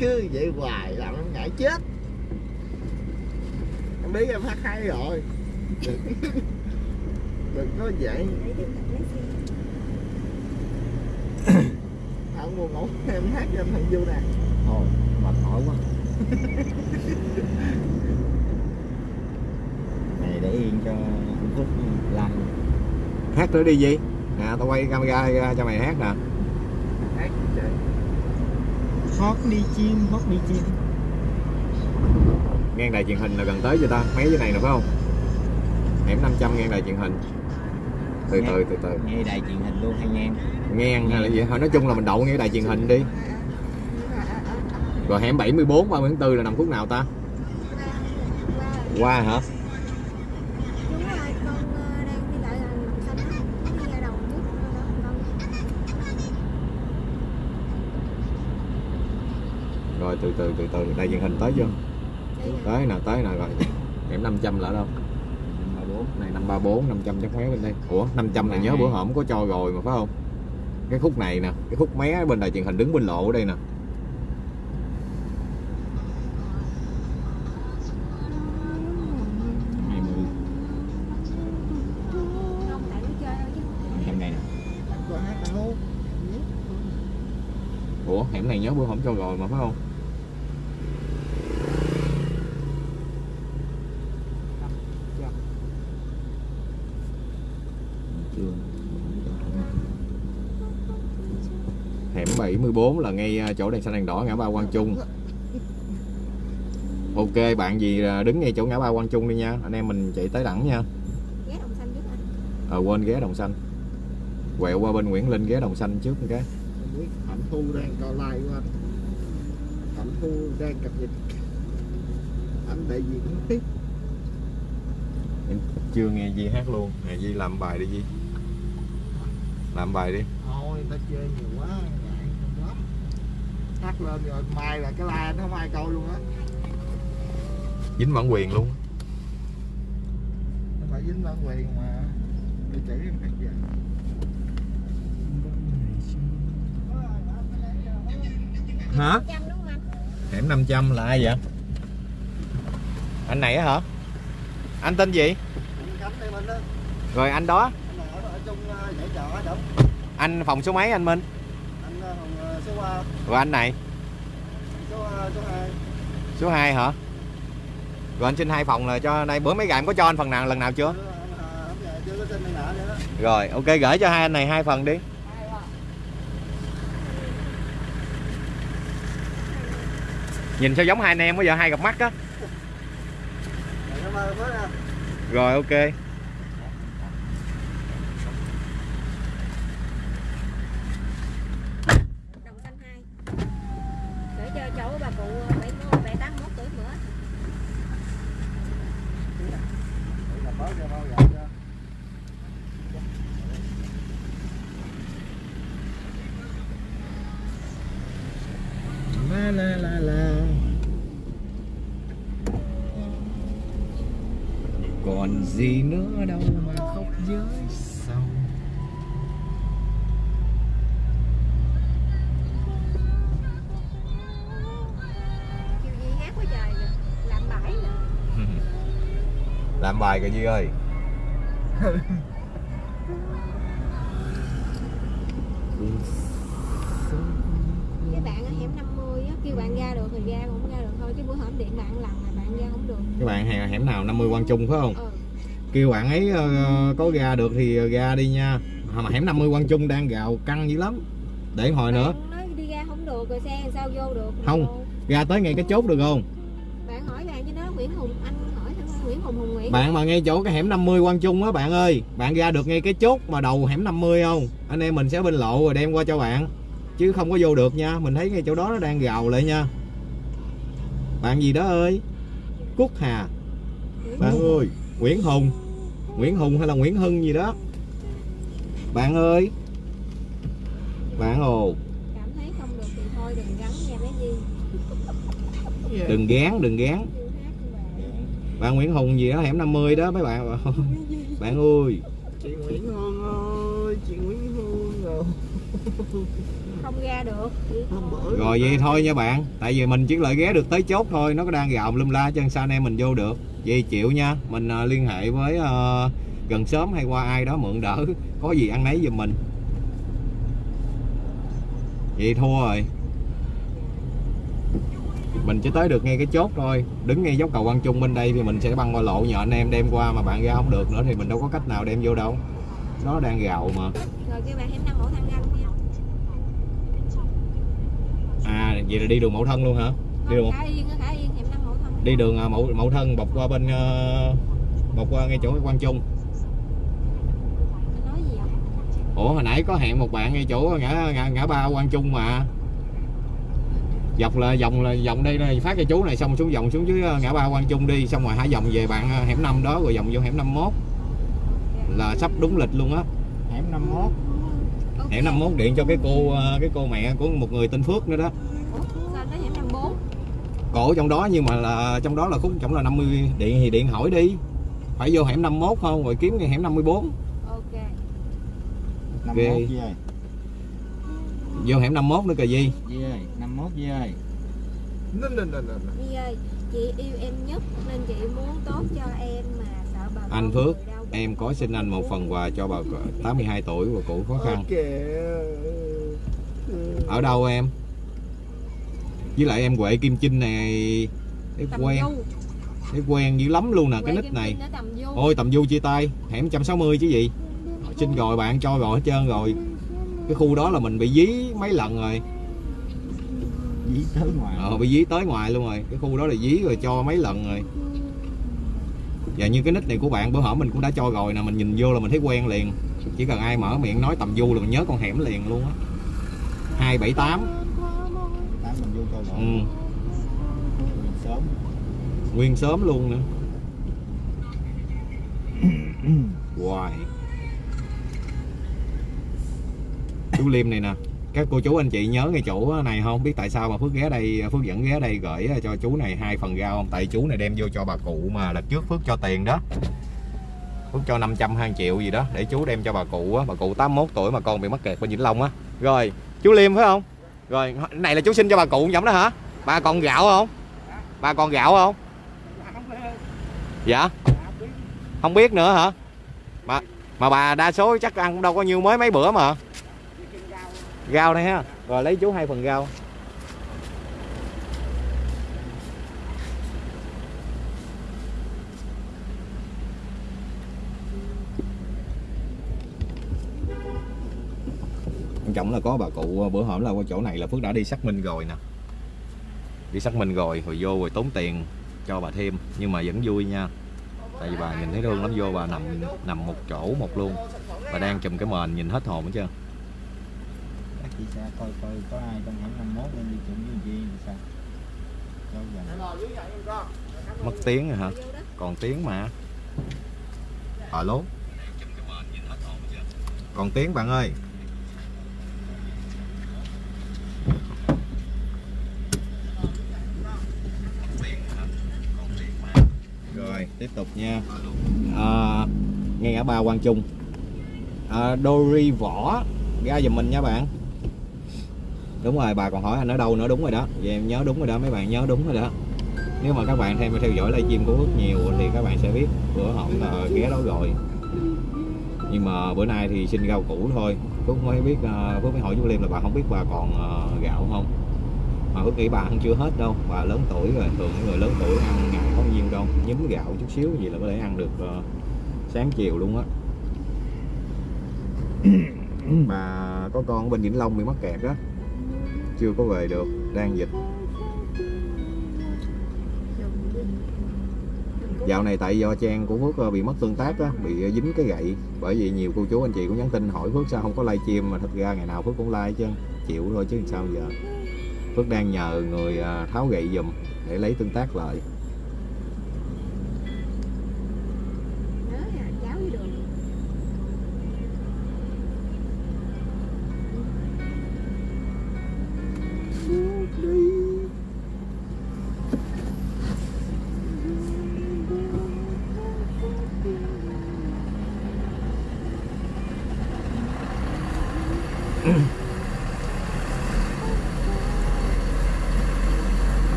cứ vậy hoài làm em ngại chết. Em biết em hát hay rồi đừng, đừng có vậy không buồn ngủ em hát cho thằng du nè. Thôi mệt mỏi quá. Này để yên cho anh Phúc like hát nữa đi gì? Nè tao quay camera ra cho mày hát nè. Hát chị hót đi chim hót đi chim. Ngang đài truyền hình là gần tới chưa ta? Mấy cái này nè phải không hẻm 500 ngang đài truyền hình. Từ từ từ từ. nghe đài truyền hình luôn hay ngang ngang hay là gì? Thôi nói chung là mình đậu ngay đài truyền hình đi. Rồi hẻm 74 30 tháng 4 là nằm khúc nào ta? Qua hả? Đúng rồi con đang đi lại là lòng xanh á có đi ra đầu trước đó con rồi từ từ từ từ. Đài truyền hình tới chưa? Tới nè tới nè rồi. Hẻm 500 là ở đâu này 534 500 chắc mé bên đây. Ủa 500 này nhớ bữa hổm có cho rồi mà phải không? Cái khúc này nè cái khúc mé bên đài truyền hình đứng bên lộ ở đây nè. ủa hẻm này nhớ bữa hổm cho rồi mà phải không chưa hẻm 74 là ngay à, chỗ đèn xanh đèn đỏ ngã ba Quang Trung. Ok bạn gì à, đứng ngay chỗ ngã ba Quang Trung đi nha. Anh em mình chạy tới đẳng nha. Ghé đồng xanh trước anh. Ờ quên ghé đồng xanh. Quẹo qua bên Nguyễn Linh ghé đồng xanh trước một cái Hạnh Thu đang coi live của anh Hạnh Thu đang cập nhật. Anh đại diện tiếp. Em chưa nghe Di hát luôn. Nè Di làm bài đi Di. Làm bài đi. Thôi người ta chơi nhiều quá hát lên rồi mai là cái like anh không ai coi luôn á. Dính bản quyền luôn nó phải dính bản quyền mà để chỉ em hát vậy hả hẻm 500 là ai vậy? Anh này hả? Anh tên gì? Rồi anh đó. Anh ở, ở đó anh phòng số mấy anh Minh uh, rồi anh này? số uh, số hai. Số 2 hả? Rồi anh xin hai phòng là cho đây bữa mấy em có cho anh phần nào lần nào chưa? Đó. Rồi ok gửi cho hai anh này hai phần đi. Nhìn sao giống hai anh em bây giờ hai gặp mắt á. Rồi ok đồng xanh hai để cho cháu bà cụ ờ, bảy mươi bảy tám mốt tuổi nữa Để làm bớt cho bao giờ cho la la la la còn gì nữa đâu mà khóc với sầu kêu gì hát quá trời rồi làm bãi nè bài kìa Duy ơi. Cái bạn ở hẻm 50 á kêu bạn ra được thì ra cũng ra được thôi chứ bữa hổm điện bạn lần là bạn ra không được. Các bạn hẻm hẻm nào 50 Quang Trung phải không? Ừ. Kêu bạn ấy ờ, có ra được thì ra đi nha. Mà hẻm 50 Quang Trung đang gào căng dữ lắm. Để hồi nữa. Bạn nói đi ra không được rồi xe sao vô được? Không. Vô. ra tới ngay cái chốt được không Hùng Hùng Nguyễn. Bạn mà ngay chỗ cái hẻm 50 Quang Trung á bạn ơi bạn ra được ngay cái chốt mà đầu hẻm 50 không? Anh em mình sẽ bên lộ rồi đem qua cho bạn. Chứ không có vô được nha mình thấy ngay chỗ đó nó đang gào lại nha. Bạn gì đó ơi? Cúc Hà. Bạn ơi Nguyễn Hùng. Nguyễn Hùng hay là Nguyễn Hưng gì đó. Bạn ơi. Bạn ồ. Cảm thấy không được thì thôi đừng gắn nha bé Di đừng gán đừng gán Chưa hát nhưng mà bạn Nguyễn Hùng gì đó hẻm 50 đó mấy bạn bạn ơi. Chị Nguyễn Hương ơi chị Nguyễn Hương rồi không ra được. Rồi vậy thôi nha bạn. Tại vì mình chỉ lợi ghé được tới chốt thôi nó có đang gạo lum la chân sao anh em mình vô được. Vậy chịu nha mình ờ, liên hệ với ờ, gần sớm hay qua ai đó mượn đỡ có gì ăn nấy giùm mình. Vậy thua rồi mình chỉ tới được ngay cái chốt thôi. Đứng ngay dốc cầu Quang Trung bên đây thì mình sẽ băng qua lộ nhờ anh em đem qua mà bạn ra không được nữa thì mình đâu có cách nào đem vô đâu. Nó đang gạo mà. Rồi kêu bạn à vậy là đi đường mẫu thân luôn hả? Đi đường khả yên á, khả yên hẻm năm mẫu thân. Đi đường à, mẫu mẫu thân bọc qua bên ờ, bọc qua ngay chỗ Quang Trung. Ủa hồi nãy có hẹn một bạn ngay chỗ ngã ngã, ngã ba Quang Trung mà dọc là vòng là vòng đây này phát cho chú này xong xuống vòng xuống dưới ờ, ngã ba Quang Trung đi xong rồi hai vòng về bạn ờ, hẻm 5 đó rồi vòng vô hẻm 51 là sắp đúng lịch luôn á. Hẻm 51 Ok. hẻm 51 điện cho cái cô ờ, cái cô mẹ của một người tên Phước nữa đó. Năm cổ trong đó nhưng mà là trong đó là khúc trong là 50 điện thì điện hỏi đi. Phải vô hẻm 51 không? Rồi kiếm cái hẻm 54 ok. 51 Di ơi vô hẻm 51 nữa kìa gì Di ơi 51 Di ơi. Nè, nè, nè. Nhi ơi chị yêu em nhất nên chị muốn tốt cho em mà sợ bà Anh Phước, em có xin anh một phần quà cho bà 82 tuổi và cụ khó khăn. Ở đâu em? Với lại em Huệ Kim Chinh này thấy quen. Thấy quen dữ lắm luôn nè cái nick Kim này. Ôi tầm du chia tay hẻm 160 chứ gì. Xin rồi bạn cho rồi hết trơn rồi cái khu đó là mình bị dí mấy lần rồi. Dí tới ngoài. Ờ, bị dí tới ngoài luôn rồi. Cái khu đó là dí rồi cho mấy lần rồi. Và như cái nick này của bạn bữa hổm mình cũng đã cho rồi nè mình nhìn vô là mình thấy quen liền. Chỉ cần ai mở miệng nói tầm du là mình nhớ con hẻm liền luôn á. 278 tám. Mình vô coi ừ, nguyên sớm luôn nữa. Hoài Chú Liêm này nè. Các cô chú, anh chị nhớ ngay chỗ này không? Biết tại sao mà Phước ghé đây, Phước dẫn ghé đây gửi à, cho chú này hai phần rau không? Tại chú này đem vô cho bà cụ mà lần trước Phước cho tiền đó. Phước cho 500 2 triệu gì đó, để chú đem cho bà cụ á. Bà cụ 81 tuổi mà con bị mắc kẹt bên Vĩnh Long á. Rồi, chú Liêm phải không? Rồi, này là chú xin cho bà cụ giống đó hả? Bà còn gạo không? Bà còn gạo không? Dạ? Không biết nữa hả? Mà mà bà đa số chắc ăn cũng đâu có nhiêu mới mấy bữa mà rau này ha. Rồi, lấy chú hai phần rau quan trọng là có bà cụ à, bữa hổm là qua chỗ này là phước đã đi xác minh rồi nè. Đi xác minh rồi rồi vô rồi tốn tiền cho bà thêm, nhưng mà vẫn vui nha. Tại vì bà nhìn thấy thương lắm, vô bà nằm nằm một chỗ một luôn. Bà đang chùm cái mền nhìn hết hồn hết trơn chị sẽ coi coi có ai trong hẻm 51 nên đi chung với Di thì sao? Cho gần mất tiếng rồi hả? Còn tiếng mà. Alo? Còn tiếng bạn ơi. Rồi tiếp tục nha. À, ngay ngã ba Quang Trung. À, Dory Võ ra giùm mình nha bạn đúng rồi bà còn hỏi anh ở đâu nữa đúng rồi đó. Vậy em nhớ đúng rồi đó mấy bạn nhớ đúng rồi đó. Nếu mà các bạn thêm theo dõi livestream của Phước nhiều thì các bạn sẽ biết bữa hổm là ghé đó rồi. Nhưng mà bữa nay thì xin rau củ thôi. Phước mới biết uh, Phước mới hỏi chú Liêm là bà không biết bà còn ờ, gạo không? Mà Phước nghĩ bà ăn chưa hết đâu. Bà lớn tuổi rồi thường những người lớn tuổi ăn ngày có nhiêu đâu. Nhúm gạo chút xíu gì là có thể ăn được ờ, sáng chiều luôn á. Bà có con ở bên Vĩnh Long bị mắc kẹt á chưa có về được, đang dịch. Dạo này tại do trang của phước ờ, bị mất tương tác á, bị ờ, dính cái gậy. Bởi vì nhiều cô chú, anh chị cũng nhắn tin hỏi phước sao không có live stream, mà thật ra ngày nào phước cũng like chứ, chịu thôi chứ sao giờ. Phước đang nhờ người ờ, tháo gậy giùm để lấy tương tác lại.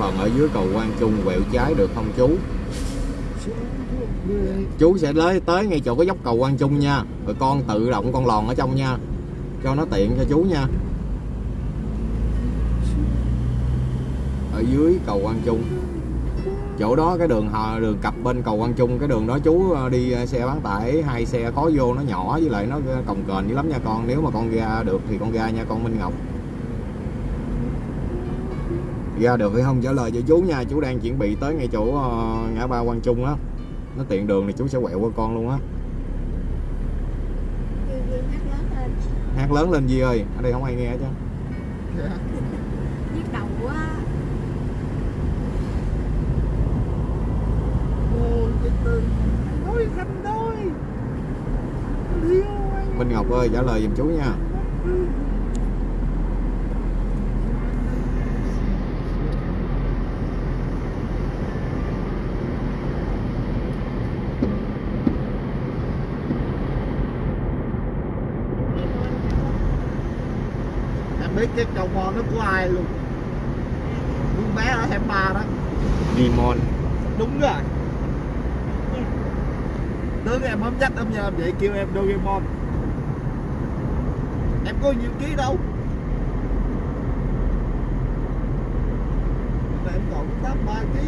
Phần ở dưới cầu Quang Trung quẹo trái được không, chú? Chú sẽ lấy tới ngay chỗ cái dốc cầu Quang Trung nha. Rồi con tự động con lòn ở trong nha. Cho nó tiện cho chú nha. Ở dưới cầu Quang Trung. Chỗ đó cái đường hò đường cặp bên cầu Quang Trung, cái đường đó chú ờ, đi ờ, xe bán tải, hai xe có vô nó nhỏ với lại nó ờ, cồng kềnh dữ lắm nha con. Nếu mà con ra được thì con ra nha con Minh Ngọc ra được hay không trả lời cho chú nha. Chú đang chuẩn bị tới ngay chỗ ờ, ngã ba Quang Trung á. Nó tiện đường thì chú sẽ quẹo qua con luôn á. Hát lớn lên hát lớn lên Di ơi? Ở đây không ai nghe chứ. Nhức đầu quá. Ôi, cái từ nói khanh đôi. Liêu anh. Minh Ngọc ơi trả lời giùm chú nha Em biết cái cầu mò nó của ai luôn. Con bé ở hẻm ba đó. Dimon Đúng rồi. Tướng em không dắt em nhờ em vậy kêu em Doraemon. Em có nhiều ký đâu. Em còn 83 ký.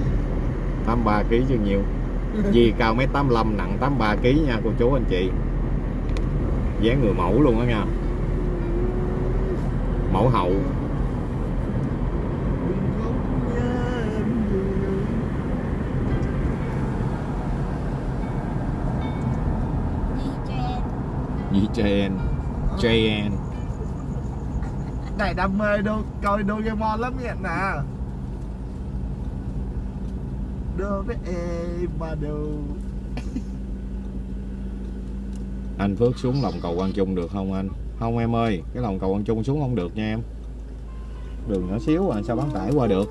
83 kg chứ nhiều. Di cao mét 85 nặng 83 kg nha cô chú anh chị. Dáng người mẫu luôn á nha mẫu hậu. Di JN JN Này đam mê đô, coi Doraemon lắm vậy nè. Đồ. Anh Phước xuống lòng cầu Quang Trung được không anh không em ơi cái lòng cầu ăn chung xuống không được nha em. Đường nhỏ xíu à sao bán tải qua được?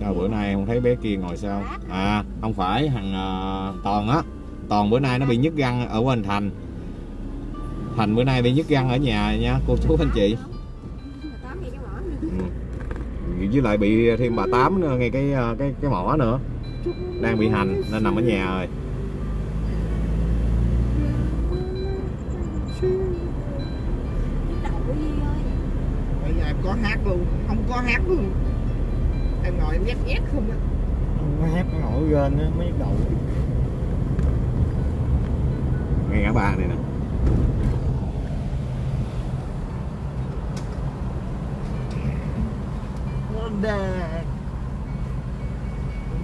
Sao bữa nay không thấy bé kia ngồi sao? À không phải thằng uh, toàn á. Toàn bữa nay nó bị nhức răng ở bên thành. Thành bữa nay bị nhức răng ở nhà nha cô chú anh chị với lại bị thêm bà tám nữa ngay cái ờ, cái cái mỏ nữa. Đang bị hành nên nằm ở nhà rồi. Bây giờ em có hát luôn Không có hát luôn. Em ngồi em nhét nhét không á. Nó hép nó nổi lên á, mới đầu ngay ngã ba này nè đẹp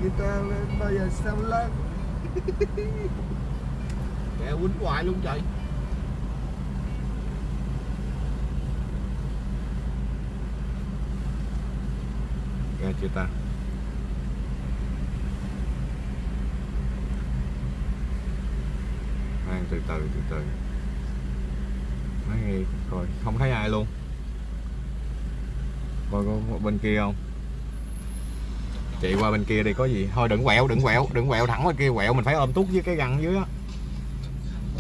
người ta lên bao giờ sao lên? Kẻ quýnh hoài luôn trời. Nghe chưa ta? Khoan, từ từ từ từ. Nói coi, không thấy ai luôn. Coi có bên kia không? Chị qua bên kia đi, có gì? Thôi đừng quẹo đừng quẹo đừng quẹo thẳng bên kia, quẹo mình phải ôm tút với cái găng dưới á.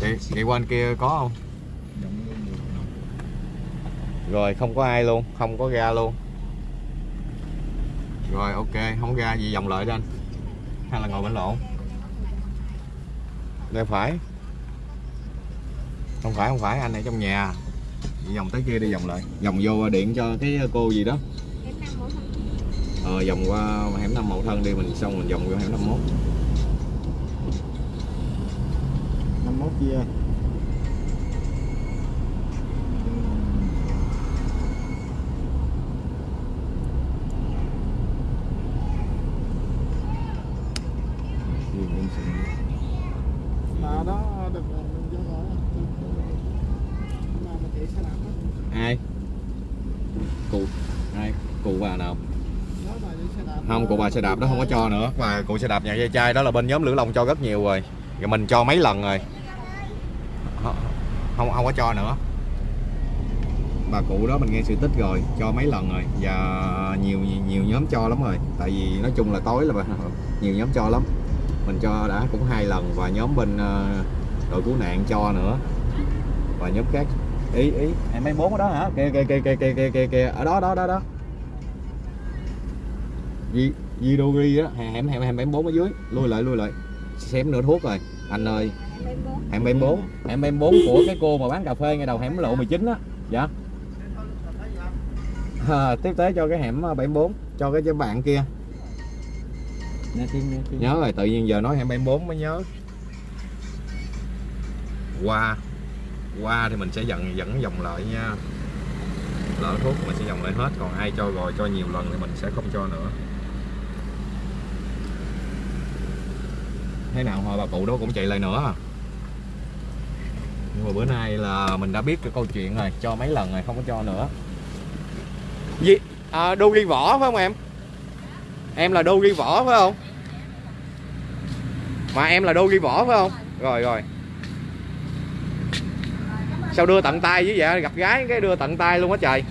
Chị chị qua bên kia có không? Rồi, không có ai luôn, không có ga luôn. Rồi, ok, không ra gì, vòng lại cho anh. Hay là ngồi bên lộn? Đây phải. Không phải không phải, anh ở trong nhà. Vòng tới kia đi vòng lại. Vòng vô điện cho cái cô gì đó ờ, vòng qua hẻm năm mậu thân đi mình xong mình vòng qua hẻm 51 51 kia. Ai? Cụ. Ai? Cụ vào nào? không cụ bà xe đạp đó không có cho nữa. Mà cụ xe đạp nhà dây chai đó là bên nhóm lửa long cho rất nhiều rồi. Rồi mình cho mấy lần rồi. Không không có cho nữa. Bà cụ đó mình nghe sự tích rồi cho mấy lần rồi. Và nhiều nhiều nhóm cho lắm rồi. Tại vì nói chung là tối là bà, nhiều nhóm cho lắm. Mình cho đã cũng hai lần và nhóm bên ờ, đội cứu nạn cho nữa. Và nhóm khác ý ý. Em mấy bốn ở đó hả? Kìa kìa kìa kìa kìa kìa. Ở đó đó đó đó. Di Vidori á hẻm hẻm hẻm 74 ở dưới. Lui lại lui lại. Xém nửa thuốc rồi. Anh ơi. Hẻm 74 hẻm 74 của cái cô mà bán cà phê ngay đầu hẻm lộ 19 á. Dạ. À, tiếp tế cho cái hẻm 74 cho cái bạn kia. Nghe tiếng nghe tiếng. Nhớ rồi tự nhiên giờ nói hẻm 74 mới nhớ. Qua. Qua thì mình sẽ dẫn dẫn dòng lại nha. Lỡ thuốc mình sẽ dòng lại hết. Còn ai cho rồi cho nhiều lần thì mình sẽ không cho nữa thế nào hồi bà cụ đó cũng chạy lại nữa. À nhưng mà bữa nay là mình đã biết cái câu chuyện rồi cho mấy lần rồi không có cho nữa. Gì? À, đô ghi võ phải không em? Em là đô ghi võ phải không? Mà em là đô ghi võ phải không? Rồi rồi. Sao đưa tận tay với vậy? Gặp gái cái đưa tận tay luôn á trời.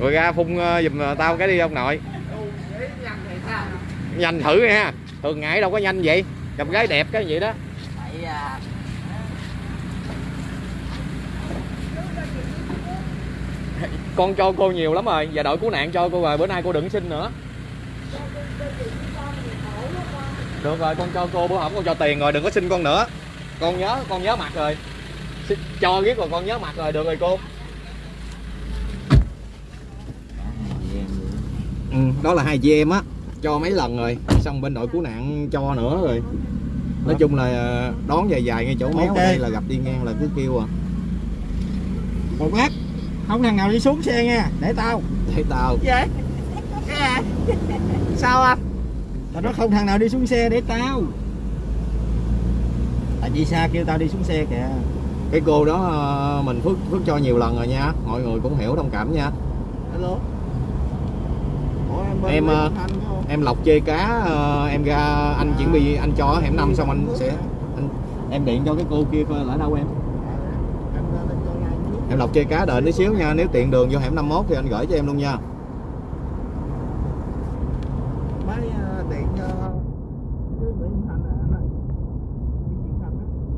Rồi ra phun ờ, giùm ờ, tao cái đi ông nội. Nhanh thử nha thường ngày đâu có nhanh vậy? Gặp gái đẹp cái vậy đó. Con cho cô nhiều lắm rồi và đội cứu nạn cho cô rồi bữa nay cô đừng xin nữa. Được rồi con cho cô bữa hổm con cho tiền rồi đừng có xin con nữa. Con nhớ con nhớ mặt rồi. Xin- cho biết rồi con nhớ mặt rồi được rồi cô. Ừ, đó là hai chị em á cho mấy lần rồi xong bên đội cứu nạn cho nữa rồi. Nói chung là ờ, đón dài dài ngay chỗ méo Ok. ở đây là gặp đi ngang là cứ kêu à. Một lát không thằng nào đi xuống xe nha để tao. Thấy tao. Vậy? Sao anh? Tao nói không thằng nào đi xuống xe để tao. Tại chị xa kêu tao đi xuống xe kìa. Cái cô đó ờ, mình phước phước cho nhiều lần rồi nha. Mọi người cũng hiểu thông cảm nha. Alo Ủa, em ờ, em lọc chê cá ờ, em ra anh chuẩn bị anh cho hẻm năm xong anh sẽ anh, em điện cho cái cô kia coi là ở đâu em? Trước. Em lọc chê cá đợi tí xíu nha nếu tiện đường vô hẻm 51 thì anh gửi cho em luôn nha. Ờ, à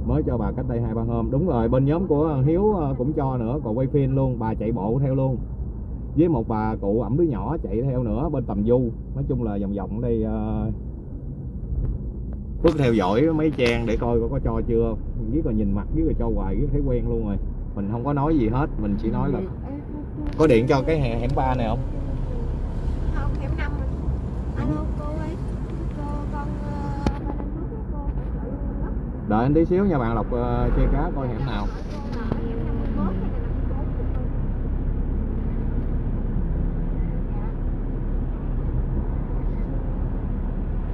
mới cho bà cách đây hai ba hôm. Đúng rồi bên nhóm của Hiếu cũng cho nữa còn quay phim luôn bà chạy bộ theo luôn với một bà cụ ẩm đứa nhỏ chạy theo nữa bên tầm du. Nói chung là vòng vòng đây uh, Phước theo dõi mấy trang để coi có, có cho chưa. Biết là nhìn mặt biết là cho hoài biết thấy quen luôn rồi. Mình không có nói gì hết mình chỉ nói là có điện cho cái hè hẻm ba này không? Không hẻm năm rồi. alo cô ơi. Cô con ờ, đợi anh tí xíu nha bạn lọc uh, chê cá coi hẻm nào cô là hẻm năm mươi mốt hay là năm mươi bốn được không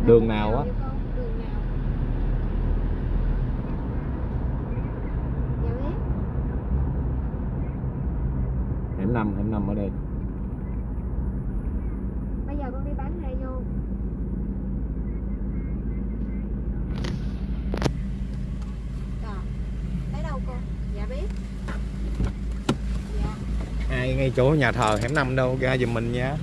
đường nào á hẻm năm hẻm năm ở đây Bây giờ con đi bán này vô. Lấy đâu cô? Dạ biết. Dạ. ai ngay chỗ nhà thờ hẻm năm đâu ra giùm mình nha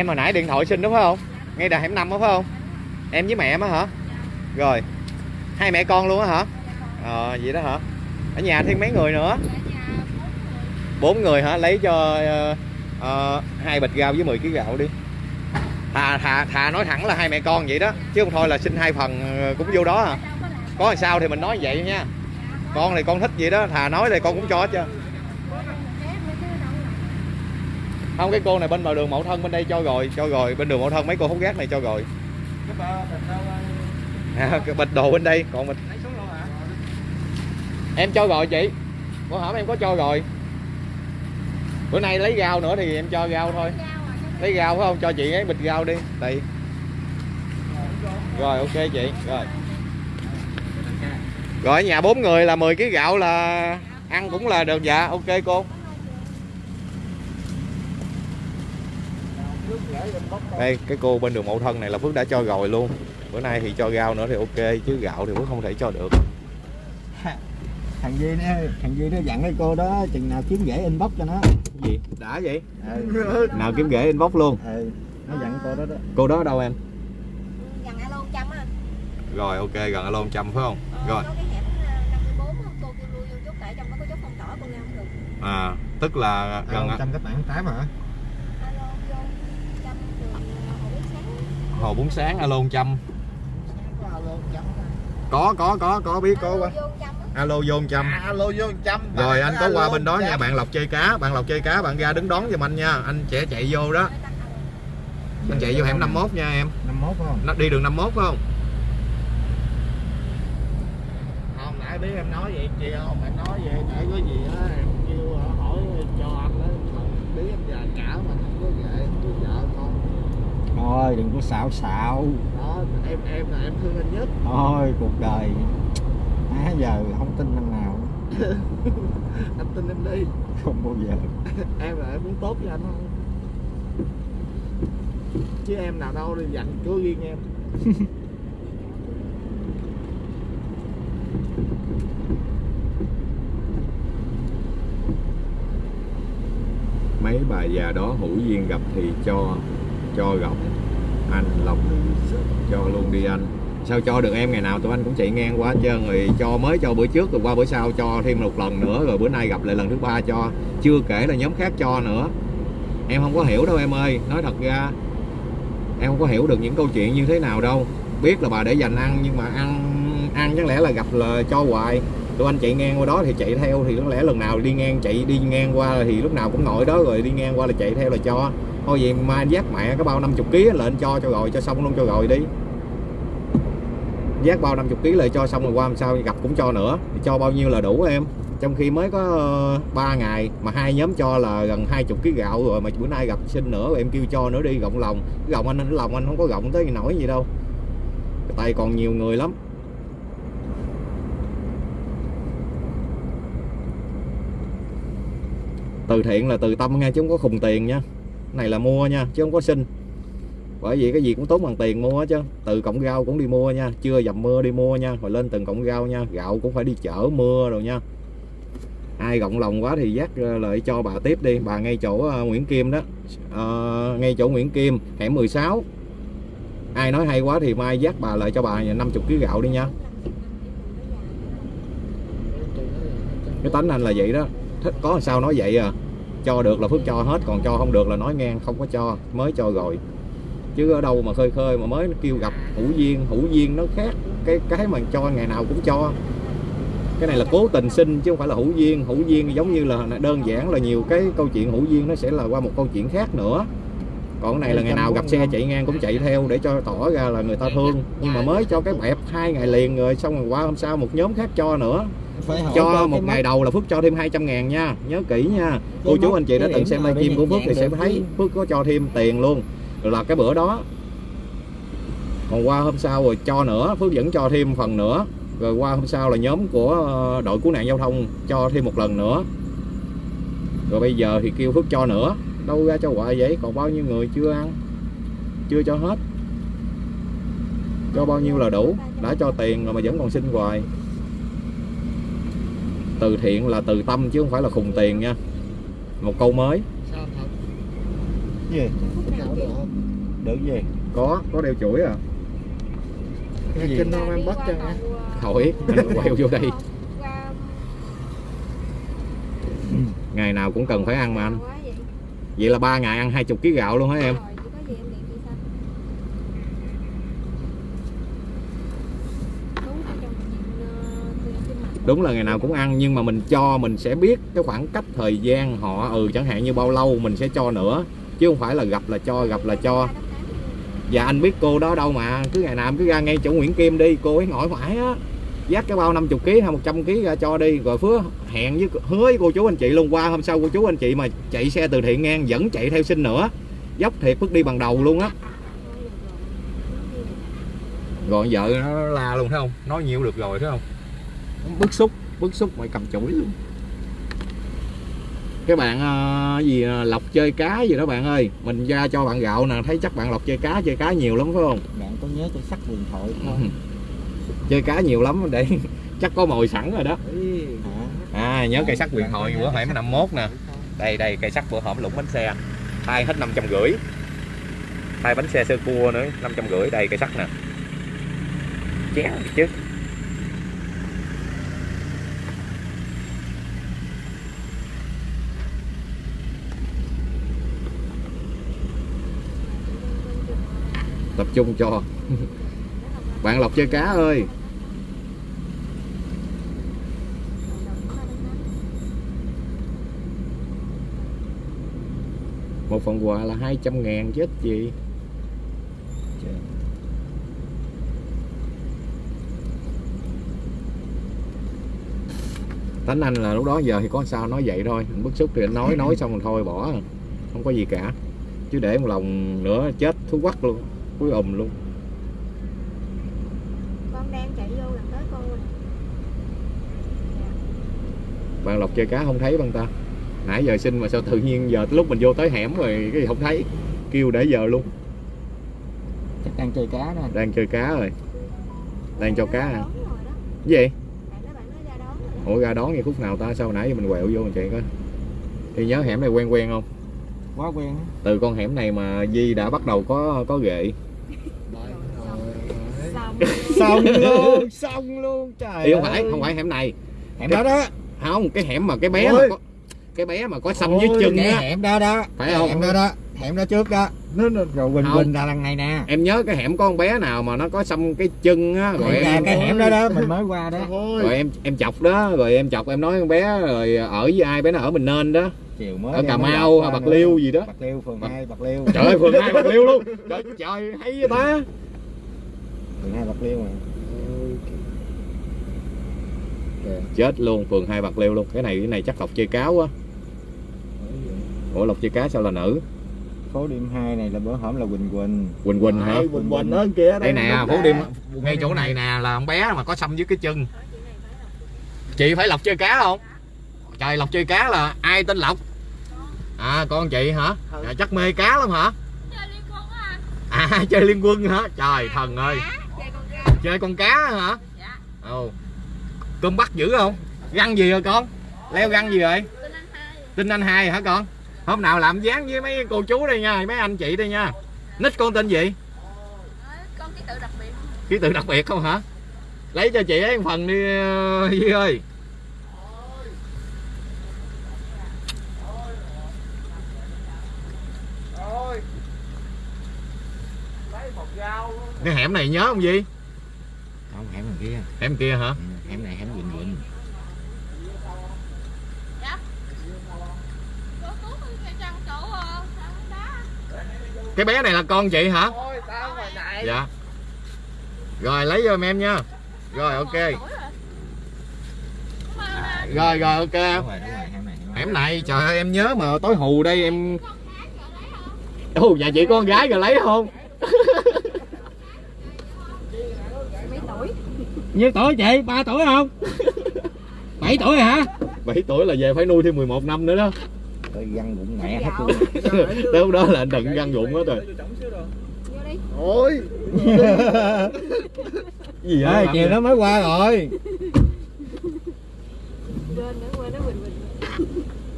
em hồi nãy điện thoại xin đúng không? Ngay đà hẻm năm đó phải không? Em với mẹ em á hả? Rồi. Hai mẹ con luôn á hả? Ờ vậy đó hả? Ở nhà thêm mấy người nữa? Bốn người hả? Lấy cho hai uh, hai bịch rau với 10 kg gạo đi. Thà thà thà nói thẳng là hai mẹ con vậy đó. Chứ không thôi là xin hai phần ờ, cũng vô đó à. có làm sao thì mình nói vậy nha. Con thì con thích vậy đó. Thà nói thì con cũng cho hết trơn. Không cái cô này bên bờ đường mậu thân bên đây cho rồi cho rồi. Bên đường mậu thân mấy cô hút gác này cho rồi. Cái à, cái bịch đồ bên đây còn hả? Em cho rồi chị. Bữa hổm em có cho rồi. Bữa nay lấy rau nữa thì em cho rau thôi. Lấy rau phải không? Cho chị ấy bịch rau đi. Đây. Rồi ok chị. Rồi. Rồi nhà bốn người là 10 kg gạo là ăn cũng là được. Dạ ok cô đây cái cô bên đường mậu thân này là phước đã cho rồi luôn. Bữa nay thì cho rau nữa thì ok chứ gạo thì phước không thể cho được. Thằng Duy nó thằng Duy nó dặn cái cô đó chừng nào kiếm rễ inbox cho nó. Gì? Đã vậy? Ừ, nào kiếm ghế inbox luôn. Ừ nó dặn cô đó đó. Cô đó ở đâu em? Gần alo trăm á. Rồi ok gần alo 100 phải không? Ờ, rồi. có cái hẻm ờ, 54 á, cô kêu lui vô chút tại trong đó có chốt phong tỏa cô ra không được. À tức là gần gần trăm các bạn tám hả alo vô trăm đường ờ, hồ bún sáng hồ bún sáng alo 100 có có có có có biết có alo qua vô trăm á. Alo vô 100 à, alo vô trăm rồi anh có qua bên đó nha bạn lộc chơi cá bạn lộc chơi cá bạn ra đứng đón giùm anh nha. Anh sẽ chạy vô đó. Anh chạy vô hẻm 51 nha em. 51 phải không? Nó đi đường 51 phải không? Không nãy biết em nói vậy chị không em nói vậy để có gì á em kêu hỏi cho anh đó không biết em già cả mà không có về không có vợ con thôi đừng có xạo xạo. Đó em em là em thương anh nhất. Thôi cuộc đời. Á giờ không tin năm nào. Anh tin em đi. Không bao giờ. Em là em muốn tốt cho anh thôi chứ em nào đâu đi dành cứ riêng em. Mấy bà già đó hữu duyên gặp thì cho cho gặp anh lộc cho luôn đi anh. Sao cho được em ngày nào tụi anh cũng chạy ngang qua trơn rồi cho mới cho bữa trước, rồi qua bữa sau cho thêm một lần nữa, rồi bữa nay gặp lại lần thứ ba cho. Chưa kể là nhóm khác cho nữa. Em không có hiểu đâu em ơi, nói thật ra, em không có hiểu được những câu chuyện như thế nào đâu. Biết là bà để dành ăn, nhưng mà ăn ăn chắc lẽ là gặp là cho hoài. Tụi anh chạy ngang qua đó thì chạy theo, thì có lẽ lần nào đi ngang, chạy đi ngang qua thì lúc nào cũng ngồi đó, rồi đi ngang qua là chạy theo là cho thôi vậy mai giác mẹ cái bao 50 kg lên cho cho rồi cho xong luôn, cho rồi đi. Giác bao 50 kg lại cho xong rồi, qua làm sao gặp cũng cho nữa. Cho bao nhiêu là đủ em. Trong khi mới có ờ, 3 ngày mà hai nhóm cho là gần 20 kg gạo rồi, mà bữa nay gặp xin nữa, em kêu cho nữa đi gọng lòng. Gọng anh anh lòng anh không có gọng tới nổi gì đâu. Tại tay còn nhiều người lắm. Từ thiện là từ tâm nghe chứ không có khùng tiền nha này là mua nha chứ không có xin. Bởi vì cái gì cũng tốn bằng tiền mua hết chứ từ cọng rau cũng đi mua nha chưa dầm mưa đi mua nha rồi lên từng cọng rau nha gạo cũng phải đi chở mưa rồi nha. Ai gọng lòng quá thì dắt ờ, lại cho bà tiếp đi bà ngay chỗ ờ, Nguyễn Kim đó. À, ngay chỗ Nguyễn Kim hẻm 16 ai nói hay quá thì mai dắt bà lại cho bà 50 kg gạo đi nha. Cái tánh anh là vậy đó. Thích có làm sao nói vậy à? Cho được là phước cho hết còn cho không được là nói ngang không có cho mới cho rồi. Chứ ở đâu mà khơi khơi mà mới kêu gặp hữu duyên hữu duyên nó khác. Cái cái mà cho ngày nào cũng cho. Cái này là cố tình xin chứ không phải là hữu duyên. Hữu duyên giống như là đơn giản là nhiều cái câu chuyện hữu duyên nó sẽ là qua một câu chuyện khác nữa. Còn cái này là ngày nào gặp xe chạy ngang cũng chạy theo để cho tỏ ra là người ta thương. Nhưng mà mới cho cái bẹp hai ngày liền rồi xong rồi qua hôm sau một nhóm khác cho nữa phải hỏi cho một ngày đầu là Phước cho thêm 200 ngàn nha. Nhớ kỹ nha. Cô chú anh chị đã từng xem livestream của Phước thì sẽ thấy Phước có cho thêm tiền luôn. Rồi là cái bữa đó còn qua hôm sau rồi cho nữa Phước vẫn cho thêm phần nữa. Rồi qua hôm sau là nhóm của ờ, đội cứu nạn giao thông cho thêm một lần nữa. Rồi bây giờ thì kêu Phước cho nữa. Đâu ra cho hoài vậy? Còn bao nhiêu người chưa ăn? Chưa cho hết. Cho bao nhiêu là đủ. Đã cho tiền rồi mà vẫn còn xin hoài từ thiện là từ tâm chứ không phải là khùng tiền nha. Một câu mới. Sao thật? Gì? Được không? Được gì? Có có đeo chuỗi à. Cái gì? kinh không em bắt cho em hỏi anh quẹo vô đây. Ngày nào cũng cần phải ăn mà anh. Vậy là ba ngày ăn 20 kg gạo luôn hả em đúng là ngày nào cũng ăn, nhưng mà mình cho, mình sẽ biết cái khoảng cách thời gian họ ừ chẳng hạn như bao lâu mình sẽ cho nữa, chứ không phải là gặp là cho, gặp là cho. Dạ anh biết cô đó đâu mà, cứ ngày nào cứ ra ngay chỗ Nguyễn Kim đi, cô ấy ngồi phải á. Dắt cái bao 50 kg hay 100 kg ra cho đi, rồi phứa hẹn với hứa với cô chú anh chị luôn, qua hôm sau cô chú anh chị mà chạy xe từ thiện ngang vẫn chạy theo xin nữa. Dốc thiệt bước đi bằng đầu luôn á. Rồi vợ nó la luôn, thấy không? Nói nhiều được rồi, thấy không? Bức xúc bức xúc mày cầm chổi luôn. Cái bạn ờ, gì ờ, lọc chơi cá gì đó bạn ơi mình ra cho bạn gạo nè thấy chắc bạn lọc chơi cá chơi cá nhiều lắm phải không? Bạn có nhớ cho sắc điện thoại không? Chơi cá nhiều lắm để chắc có mồi sẵn rồi đó. À nhớ cây sắt quyền thoại bữa hẻm 51 nè. Đây đây cây sắt bữa hổm lũng bánh xe. Thay hết năm trăm rưỡi. Thay bánh xe sơ cua nữa năm trăm rưỡi đây cây sắt nè. Chén chứ tập trung cho. Bạn lọc chơi cá ơi. Một phần quà là 200 ngàn chết gì Tánh anh là lúc đó giờ thì có sao nói vậy thôi. Anh bức xúc thì anh nói nói xong rồi thôi, bỏ. Không có gì cả. Chứ để một lòng nữa, chết thú quắc luôn cuối ùm luôn. Con đang chạy vô gần tới cô nè bạn lọc chơi cá không thấy băng ta? Nãy giờ xin mà sao tự nhiên giờ lúc mình vô tới hẻm rồi cái gì không thấy? Kêu để giờ luôn. Chắc đang chơi cá đó đang chơi cá rồi. Đang cho cá à đó. cái gì? Ủa ra đón ngay khúc nào ta? Sao nãy giờ mình quẹo vô mình chạy coi thì nhớ hẻm này quen quen không? Quá quen á. từ con hẻm này mà Di đã bắt đầu có có ghệ. Xong luôn xong luôn trời Ý không phải không phải hẻm này. Hẻm đó đó. Không cái hẻm mà cái bé mà Ôi. có cái bé mà có xăm dưới Ôi, chân cái hẻm đó đó. Phải Cái không? hẻm đó đó hẻm đó trước đó. Nó nó rồi Không. quỳnh là lần này nè. Em nhớ cái hẻm có con bé nào mà nó có xăm cái chân á rồi Thì em cái hẻm đó đó mình mới qua đó. Thôi rồi em em chọc đó rồi em chọc em nói con bé rồi ở với ai bé nó ở mình nên đó. Chiều mới ở Cà Mau Bạc nữa. Liêu gì đó. Bạc liêu phường Bạc- 2 bạc liêu. Trời ơi phường hai bạc liêu luôn. Trời, trời hay vậy ta phường 2 bạc liêu mà. Chết luôn phường hai bạc liêu luôn. Cái này cái này chắc lộc chơi cáo á ủa lộc chơi cá sao là nữ? Phố đêm 2 này là bữa hổm là quỳnh quỳnh. Quỳnh quỳnh hả? Quỳnh quỳnh ở kia đây nè đúng phố đêm ngay chỗ này nè là con bé mà có xăm dưới cái chân. Chị phải lộc chơi cá không? Trời lộc chơi cá là ai tên lộc? À con chị hả? Dạ, chắc mê cá lắm hả? À? Chơi liên quân hả? Trời thần ơi chơi con cá hả? Ồ. Cơm bắt dữ không? Găng gì rồi con? Leo găng gì rồi tin anh hai. Hả con? Hôm nào làm dáng với mấy cô chú đây nha mấy anh chị đây nha. Nick con tên gì? Con ký tự đặc biệt. Ký tự đặc biệt không hả? Lấy cho chị ấy một phần đi ờ, Duy ơi. Cái hẻm này nhớ không đằng kia. Hẻm kia hả? Ừ, hẻm này hẻm quỳnh quỳnh. Cái bé này là con chị hả? Thôi tao hồi nãy? Dạ. Rồi lấy cho em nha. Rồi ok. Rồi. Rồi ok. rồi rồi hẻm này hẻm này. Trời ơi em nhớ mà tối hù đây em ồ nhà chị có con gái rồi lấy không Mấy tuổi nhiêu tuổi chị ba tuổi không? 7 tuổi hả? 7 tuổi là về phải nuôi thêm 11 năm nữa đó. Tôi găng bụng mẹ hết luôn. Tới lúc đó là đừng găng ruộng hết rồi. Vô đi ôi. Gì Ê, chiều nó mới qua rồi.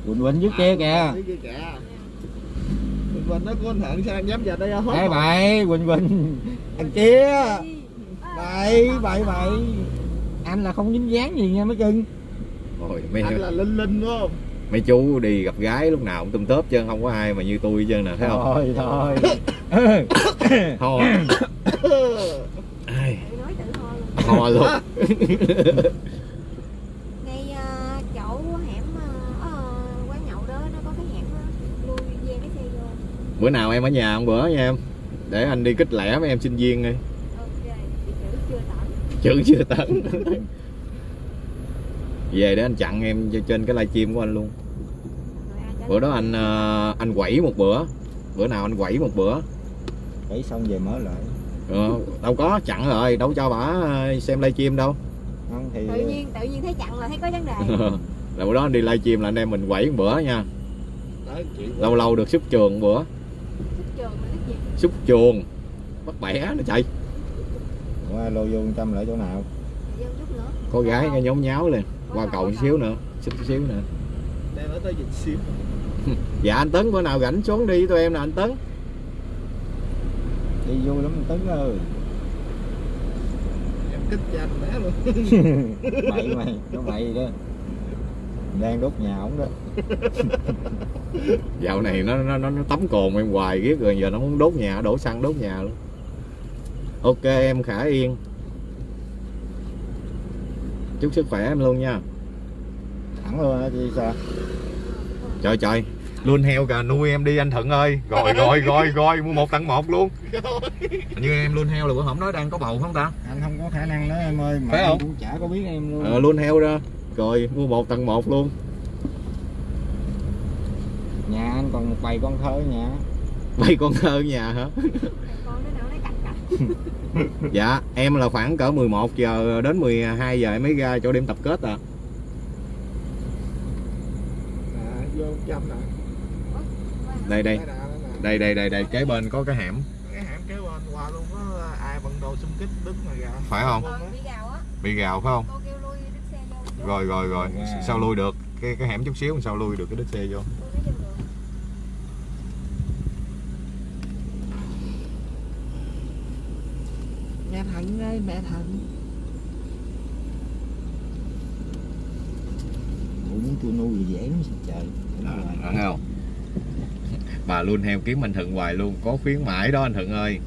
Quỳnh quỳnh dưới kia kìa. Quỳnh quỳnh nó có anh thận sao em dám vào đây hốt Ê bậy quỳnh quỳnh. Thằng kia vậy vậy vậy anh là không dính dáng gì nha mấy cưng. Ôi, mấy... anh là linh linh đúng không? mấy chú đi gặp gái lúc nào cũng tôm tớp chứ không có ai mà như tôi hết nè thấy không? Thôi thôi. Thôi. Ho luôn. Bữa nào em ở nhà một bữa nha em. Để anh đi kích lẻ mấy em sinh viên đi chữ chưa tấn. Về để anh chặn em trên cái livestream của anh luôn. Bữa đó anh ờ, anh quẩy một bữa. Bữa nào anh quẩy một bữa. Thấy xong về mở lại. Ờ, đâu có chặn rồi đâu cho bả ờ, xem livestream đâu. Không thì tự nhiên tự nhiên thấy chặn là thấy có vấn đề. Là bữa đó anh đi livestream là anh em mình quẩy một bữa nha. Lâu lâu được xúc trường một bữa. Xuất trường mà cái gì? Xúc chuồng bắt bẻ nó chạy qua lô vô trăm lại chỗ nào? Thì vô chút nữa. Có gái cái nhóm nháo lên. Qua cầu chút xíu nữa chút xíu nữa. Đem ở tới dịch xíu. Dạ anh tấn bữa nào rảnh xuống đi với tụi em nè anh tấn. Đi vui lắm tấn ơi. Em kích cho anh bé luôn. Bậy mày nó bậy gì đó. Đang đốt nhà ổng đó. Dạo này nó nó nó, nó tắm cồn em hoài riết rồi giờ nó muốn đốt nhà đổ xăng đốt nhà luôn ok em khả yên. Chúc sức khỏe em luôn nha. Thẳng luôn á chứ sao? Trời trời. Luôn heo kìa nuôi em đi anh thuận ơi. Rồi rồi rồi rồi. Mua một tặng một luôn. Như em luôn heo là bữa hổm nói đang có bầu không ta? Anh không có khả năng đó em ơi mà Phải không? cũng chả có biết em luôn. Ờ luôn heo ra. Rồi mua một tặng một luôn. Nhà anh còn một bầy con thơ nhà. Bay con thơ nhà hả Thằng con đứa nào nó cạch cạch dạ em là khoảng cỡ 11 giờ đến 12 giờ em mới ra chỗ điểm tập kết à à, vô trăm nè. Đây đây. Đây đây đây đây. Kế bên có cái hẻm. Cái hẻm kế bên qua luôn có ai bận đồ xung kích đứng mà ra. Phải không? Gào bị gào phải không? Rồi rồi rồi. Wow. sao lui được? Cái cái hẻm chút xíu sao lui được cái đít xe vô Tôi nói vô được mẹ thận ơi mẹ thận Ủa muốn tôi nuôi dễ lắm sao trời? À, rồi. thấy không? Bà luôn heo kiếm anh thuận hoài luôn có khuyến mãi đó anh thuận ơi.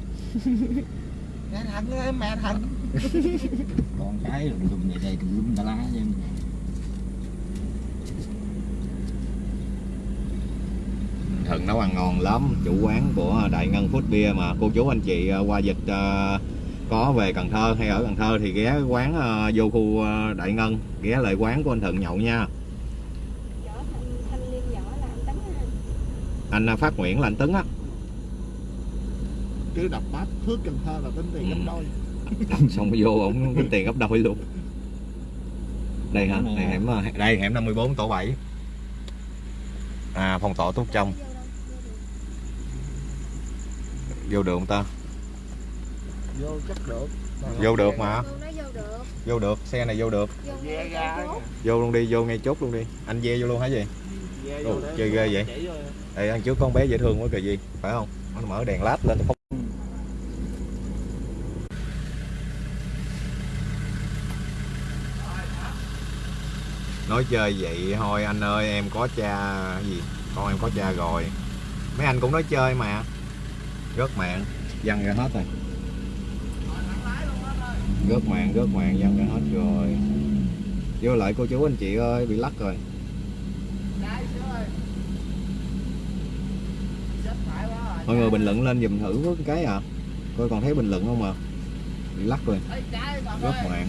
Mẹ thận ơi mẹ thận còn cái lùm lùm vậy đây lùm lum tà lá chứ thuận nấu ăn ngon lắm chủ quán của đại ngân food beer mà. Cô chú anh chị ờ, qua dịch ờ, có về cần thơ hay ở cần thơ thì ghé quán ờ, vô khu ờ, đại ngân ghé lại quán của anh thuận nhậu nha. Anh tấn ha anh ờ, phát nguyễn là anh tấn á. Cứ đập bát thước cần thơ là tính tiền gấp đôi. Xong vô ổng tính tiền gấp đôi luôn. Đây hả? Này hẻm đây hẻm 54 tổ 7 à phòng tỏ tốt trong. Vô được không ta vô chắc được. Vô được mà. vô được. Vô được xe này vô được. Vô luôn đi vô ngay chốt luôn đi. Anh ve vô luôn hả gì Ve Ồ, vô để chơi ghê vậy? đây ăn trước con bé dễ thương quá kìa gì phải không? Nó mở đèn led lên không? Nói chơi vậy thôi anh ơi em có cha cái gì? Con em có cha rồi. Mấy anh cũng nói chơi mà. Rớt mạng. Văng ra hết rồi rớt mạng rớt mạng văng ra hết rồi. Vô lại cô chú anh chị ơi bị lắc rồi. Mọi người bình luận lên dùm thử cái à. Coi còn thấy bình luận không à? Bị lắc rồi. Rớt mạng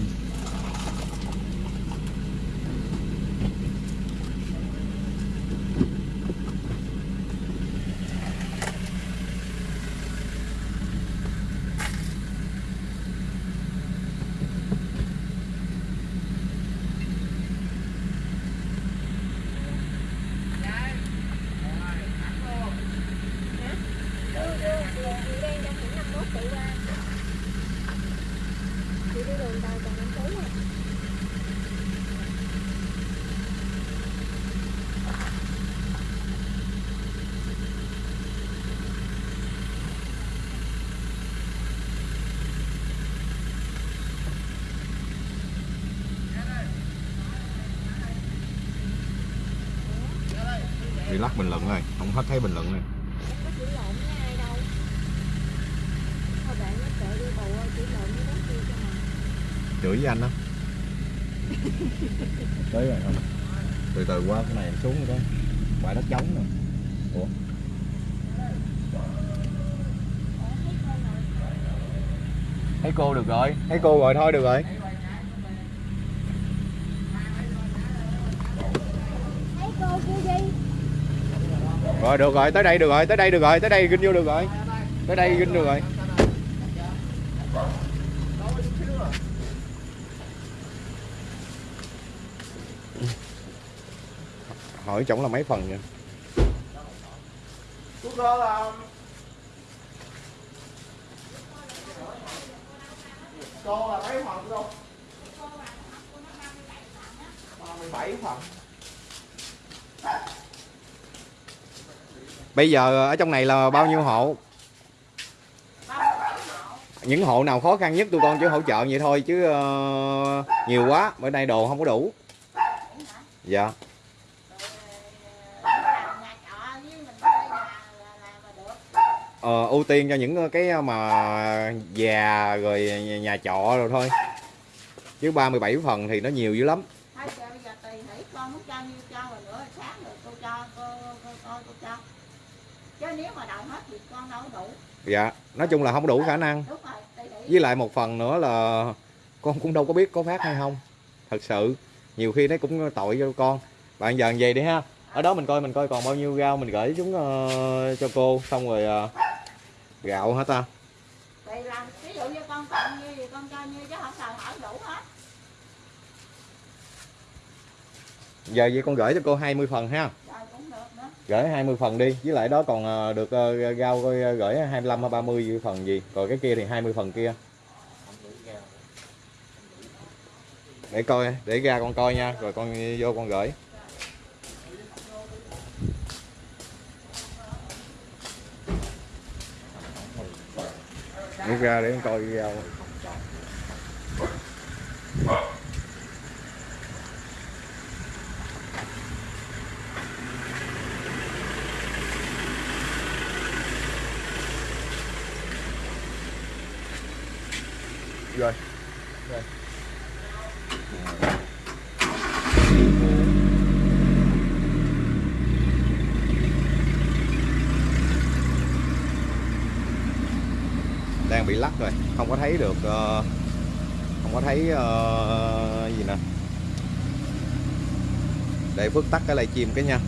lắc bình luận rồi không hết thấy bình luận này. Chửi với anh đó tới rồi không? Từ từ qua cái này em xuống cái bãi đất trống rồi. Ủa? Thấy cô được rồi. Thấy cô rồi thôi được rồi. Rồi được rồi tới đây được rồi tới đây được rồi tới đây ginh vô được rồi. Tới đây ginh được rồi. Hỏi chổng là mấy phần vậy? Cô là mấy phần cô? 37 phần bây giờ ở trong này là bao nhiêu hộ? Những hộ nào khó khăn nhất tụi con chỉ hỗ trợ vậy thôi chứ uh, nhiều quá bữa nay đồ không có đủ. Dạ. Ờ, ưu tiên cho những ờ, cái ờ, mà già rồi nhà trọ rồi thôi. Chứ 37 phần thì nó nhiều dữ lắm thôi giờ bây giờ tùy thủy con muốn cho nhiêu cho rồi nữa sáng rồi cô cho cô cô coi cô cho chứ nếu mà đầu hết thì con đâu đủ. Dạ nói chung là không đủ khả năng. đúng rồi với lại một phần nữa là con cũng đâu có biết có phát hay không. Thật sự nhiều khi nó cũng tội cho con. Bạn giờ về đi ha? Ở đó mình coi mình coi còn bao nhiêu rau mình gửi xuống ờ, cho cô. Xong rồi ờ, gạo hả ta? Tùy làm ví dụ như con cần như thì con cho như chứ không cần hỏi đủ hết. Giờ vậy con gửi cho cô 20 phần ha rồi cũng được nữa gửi 20 phần đi. Với lại đó còn ờ, được ờ, ờ gửi 25 hay 30 phần gì. Còn cái kia thì 20 phần kia. Để coi để ra con coi nha rồi con vô con gửi. Rút ra để con coi rau rồi. Rồi. Đang bị lắc rồi không có thấy được ờ, không có thấy ờ, gì nè để phước tắt cái livestream cái nha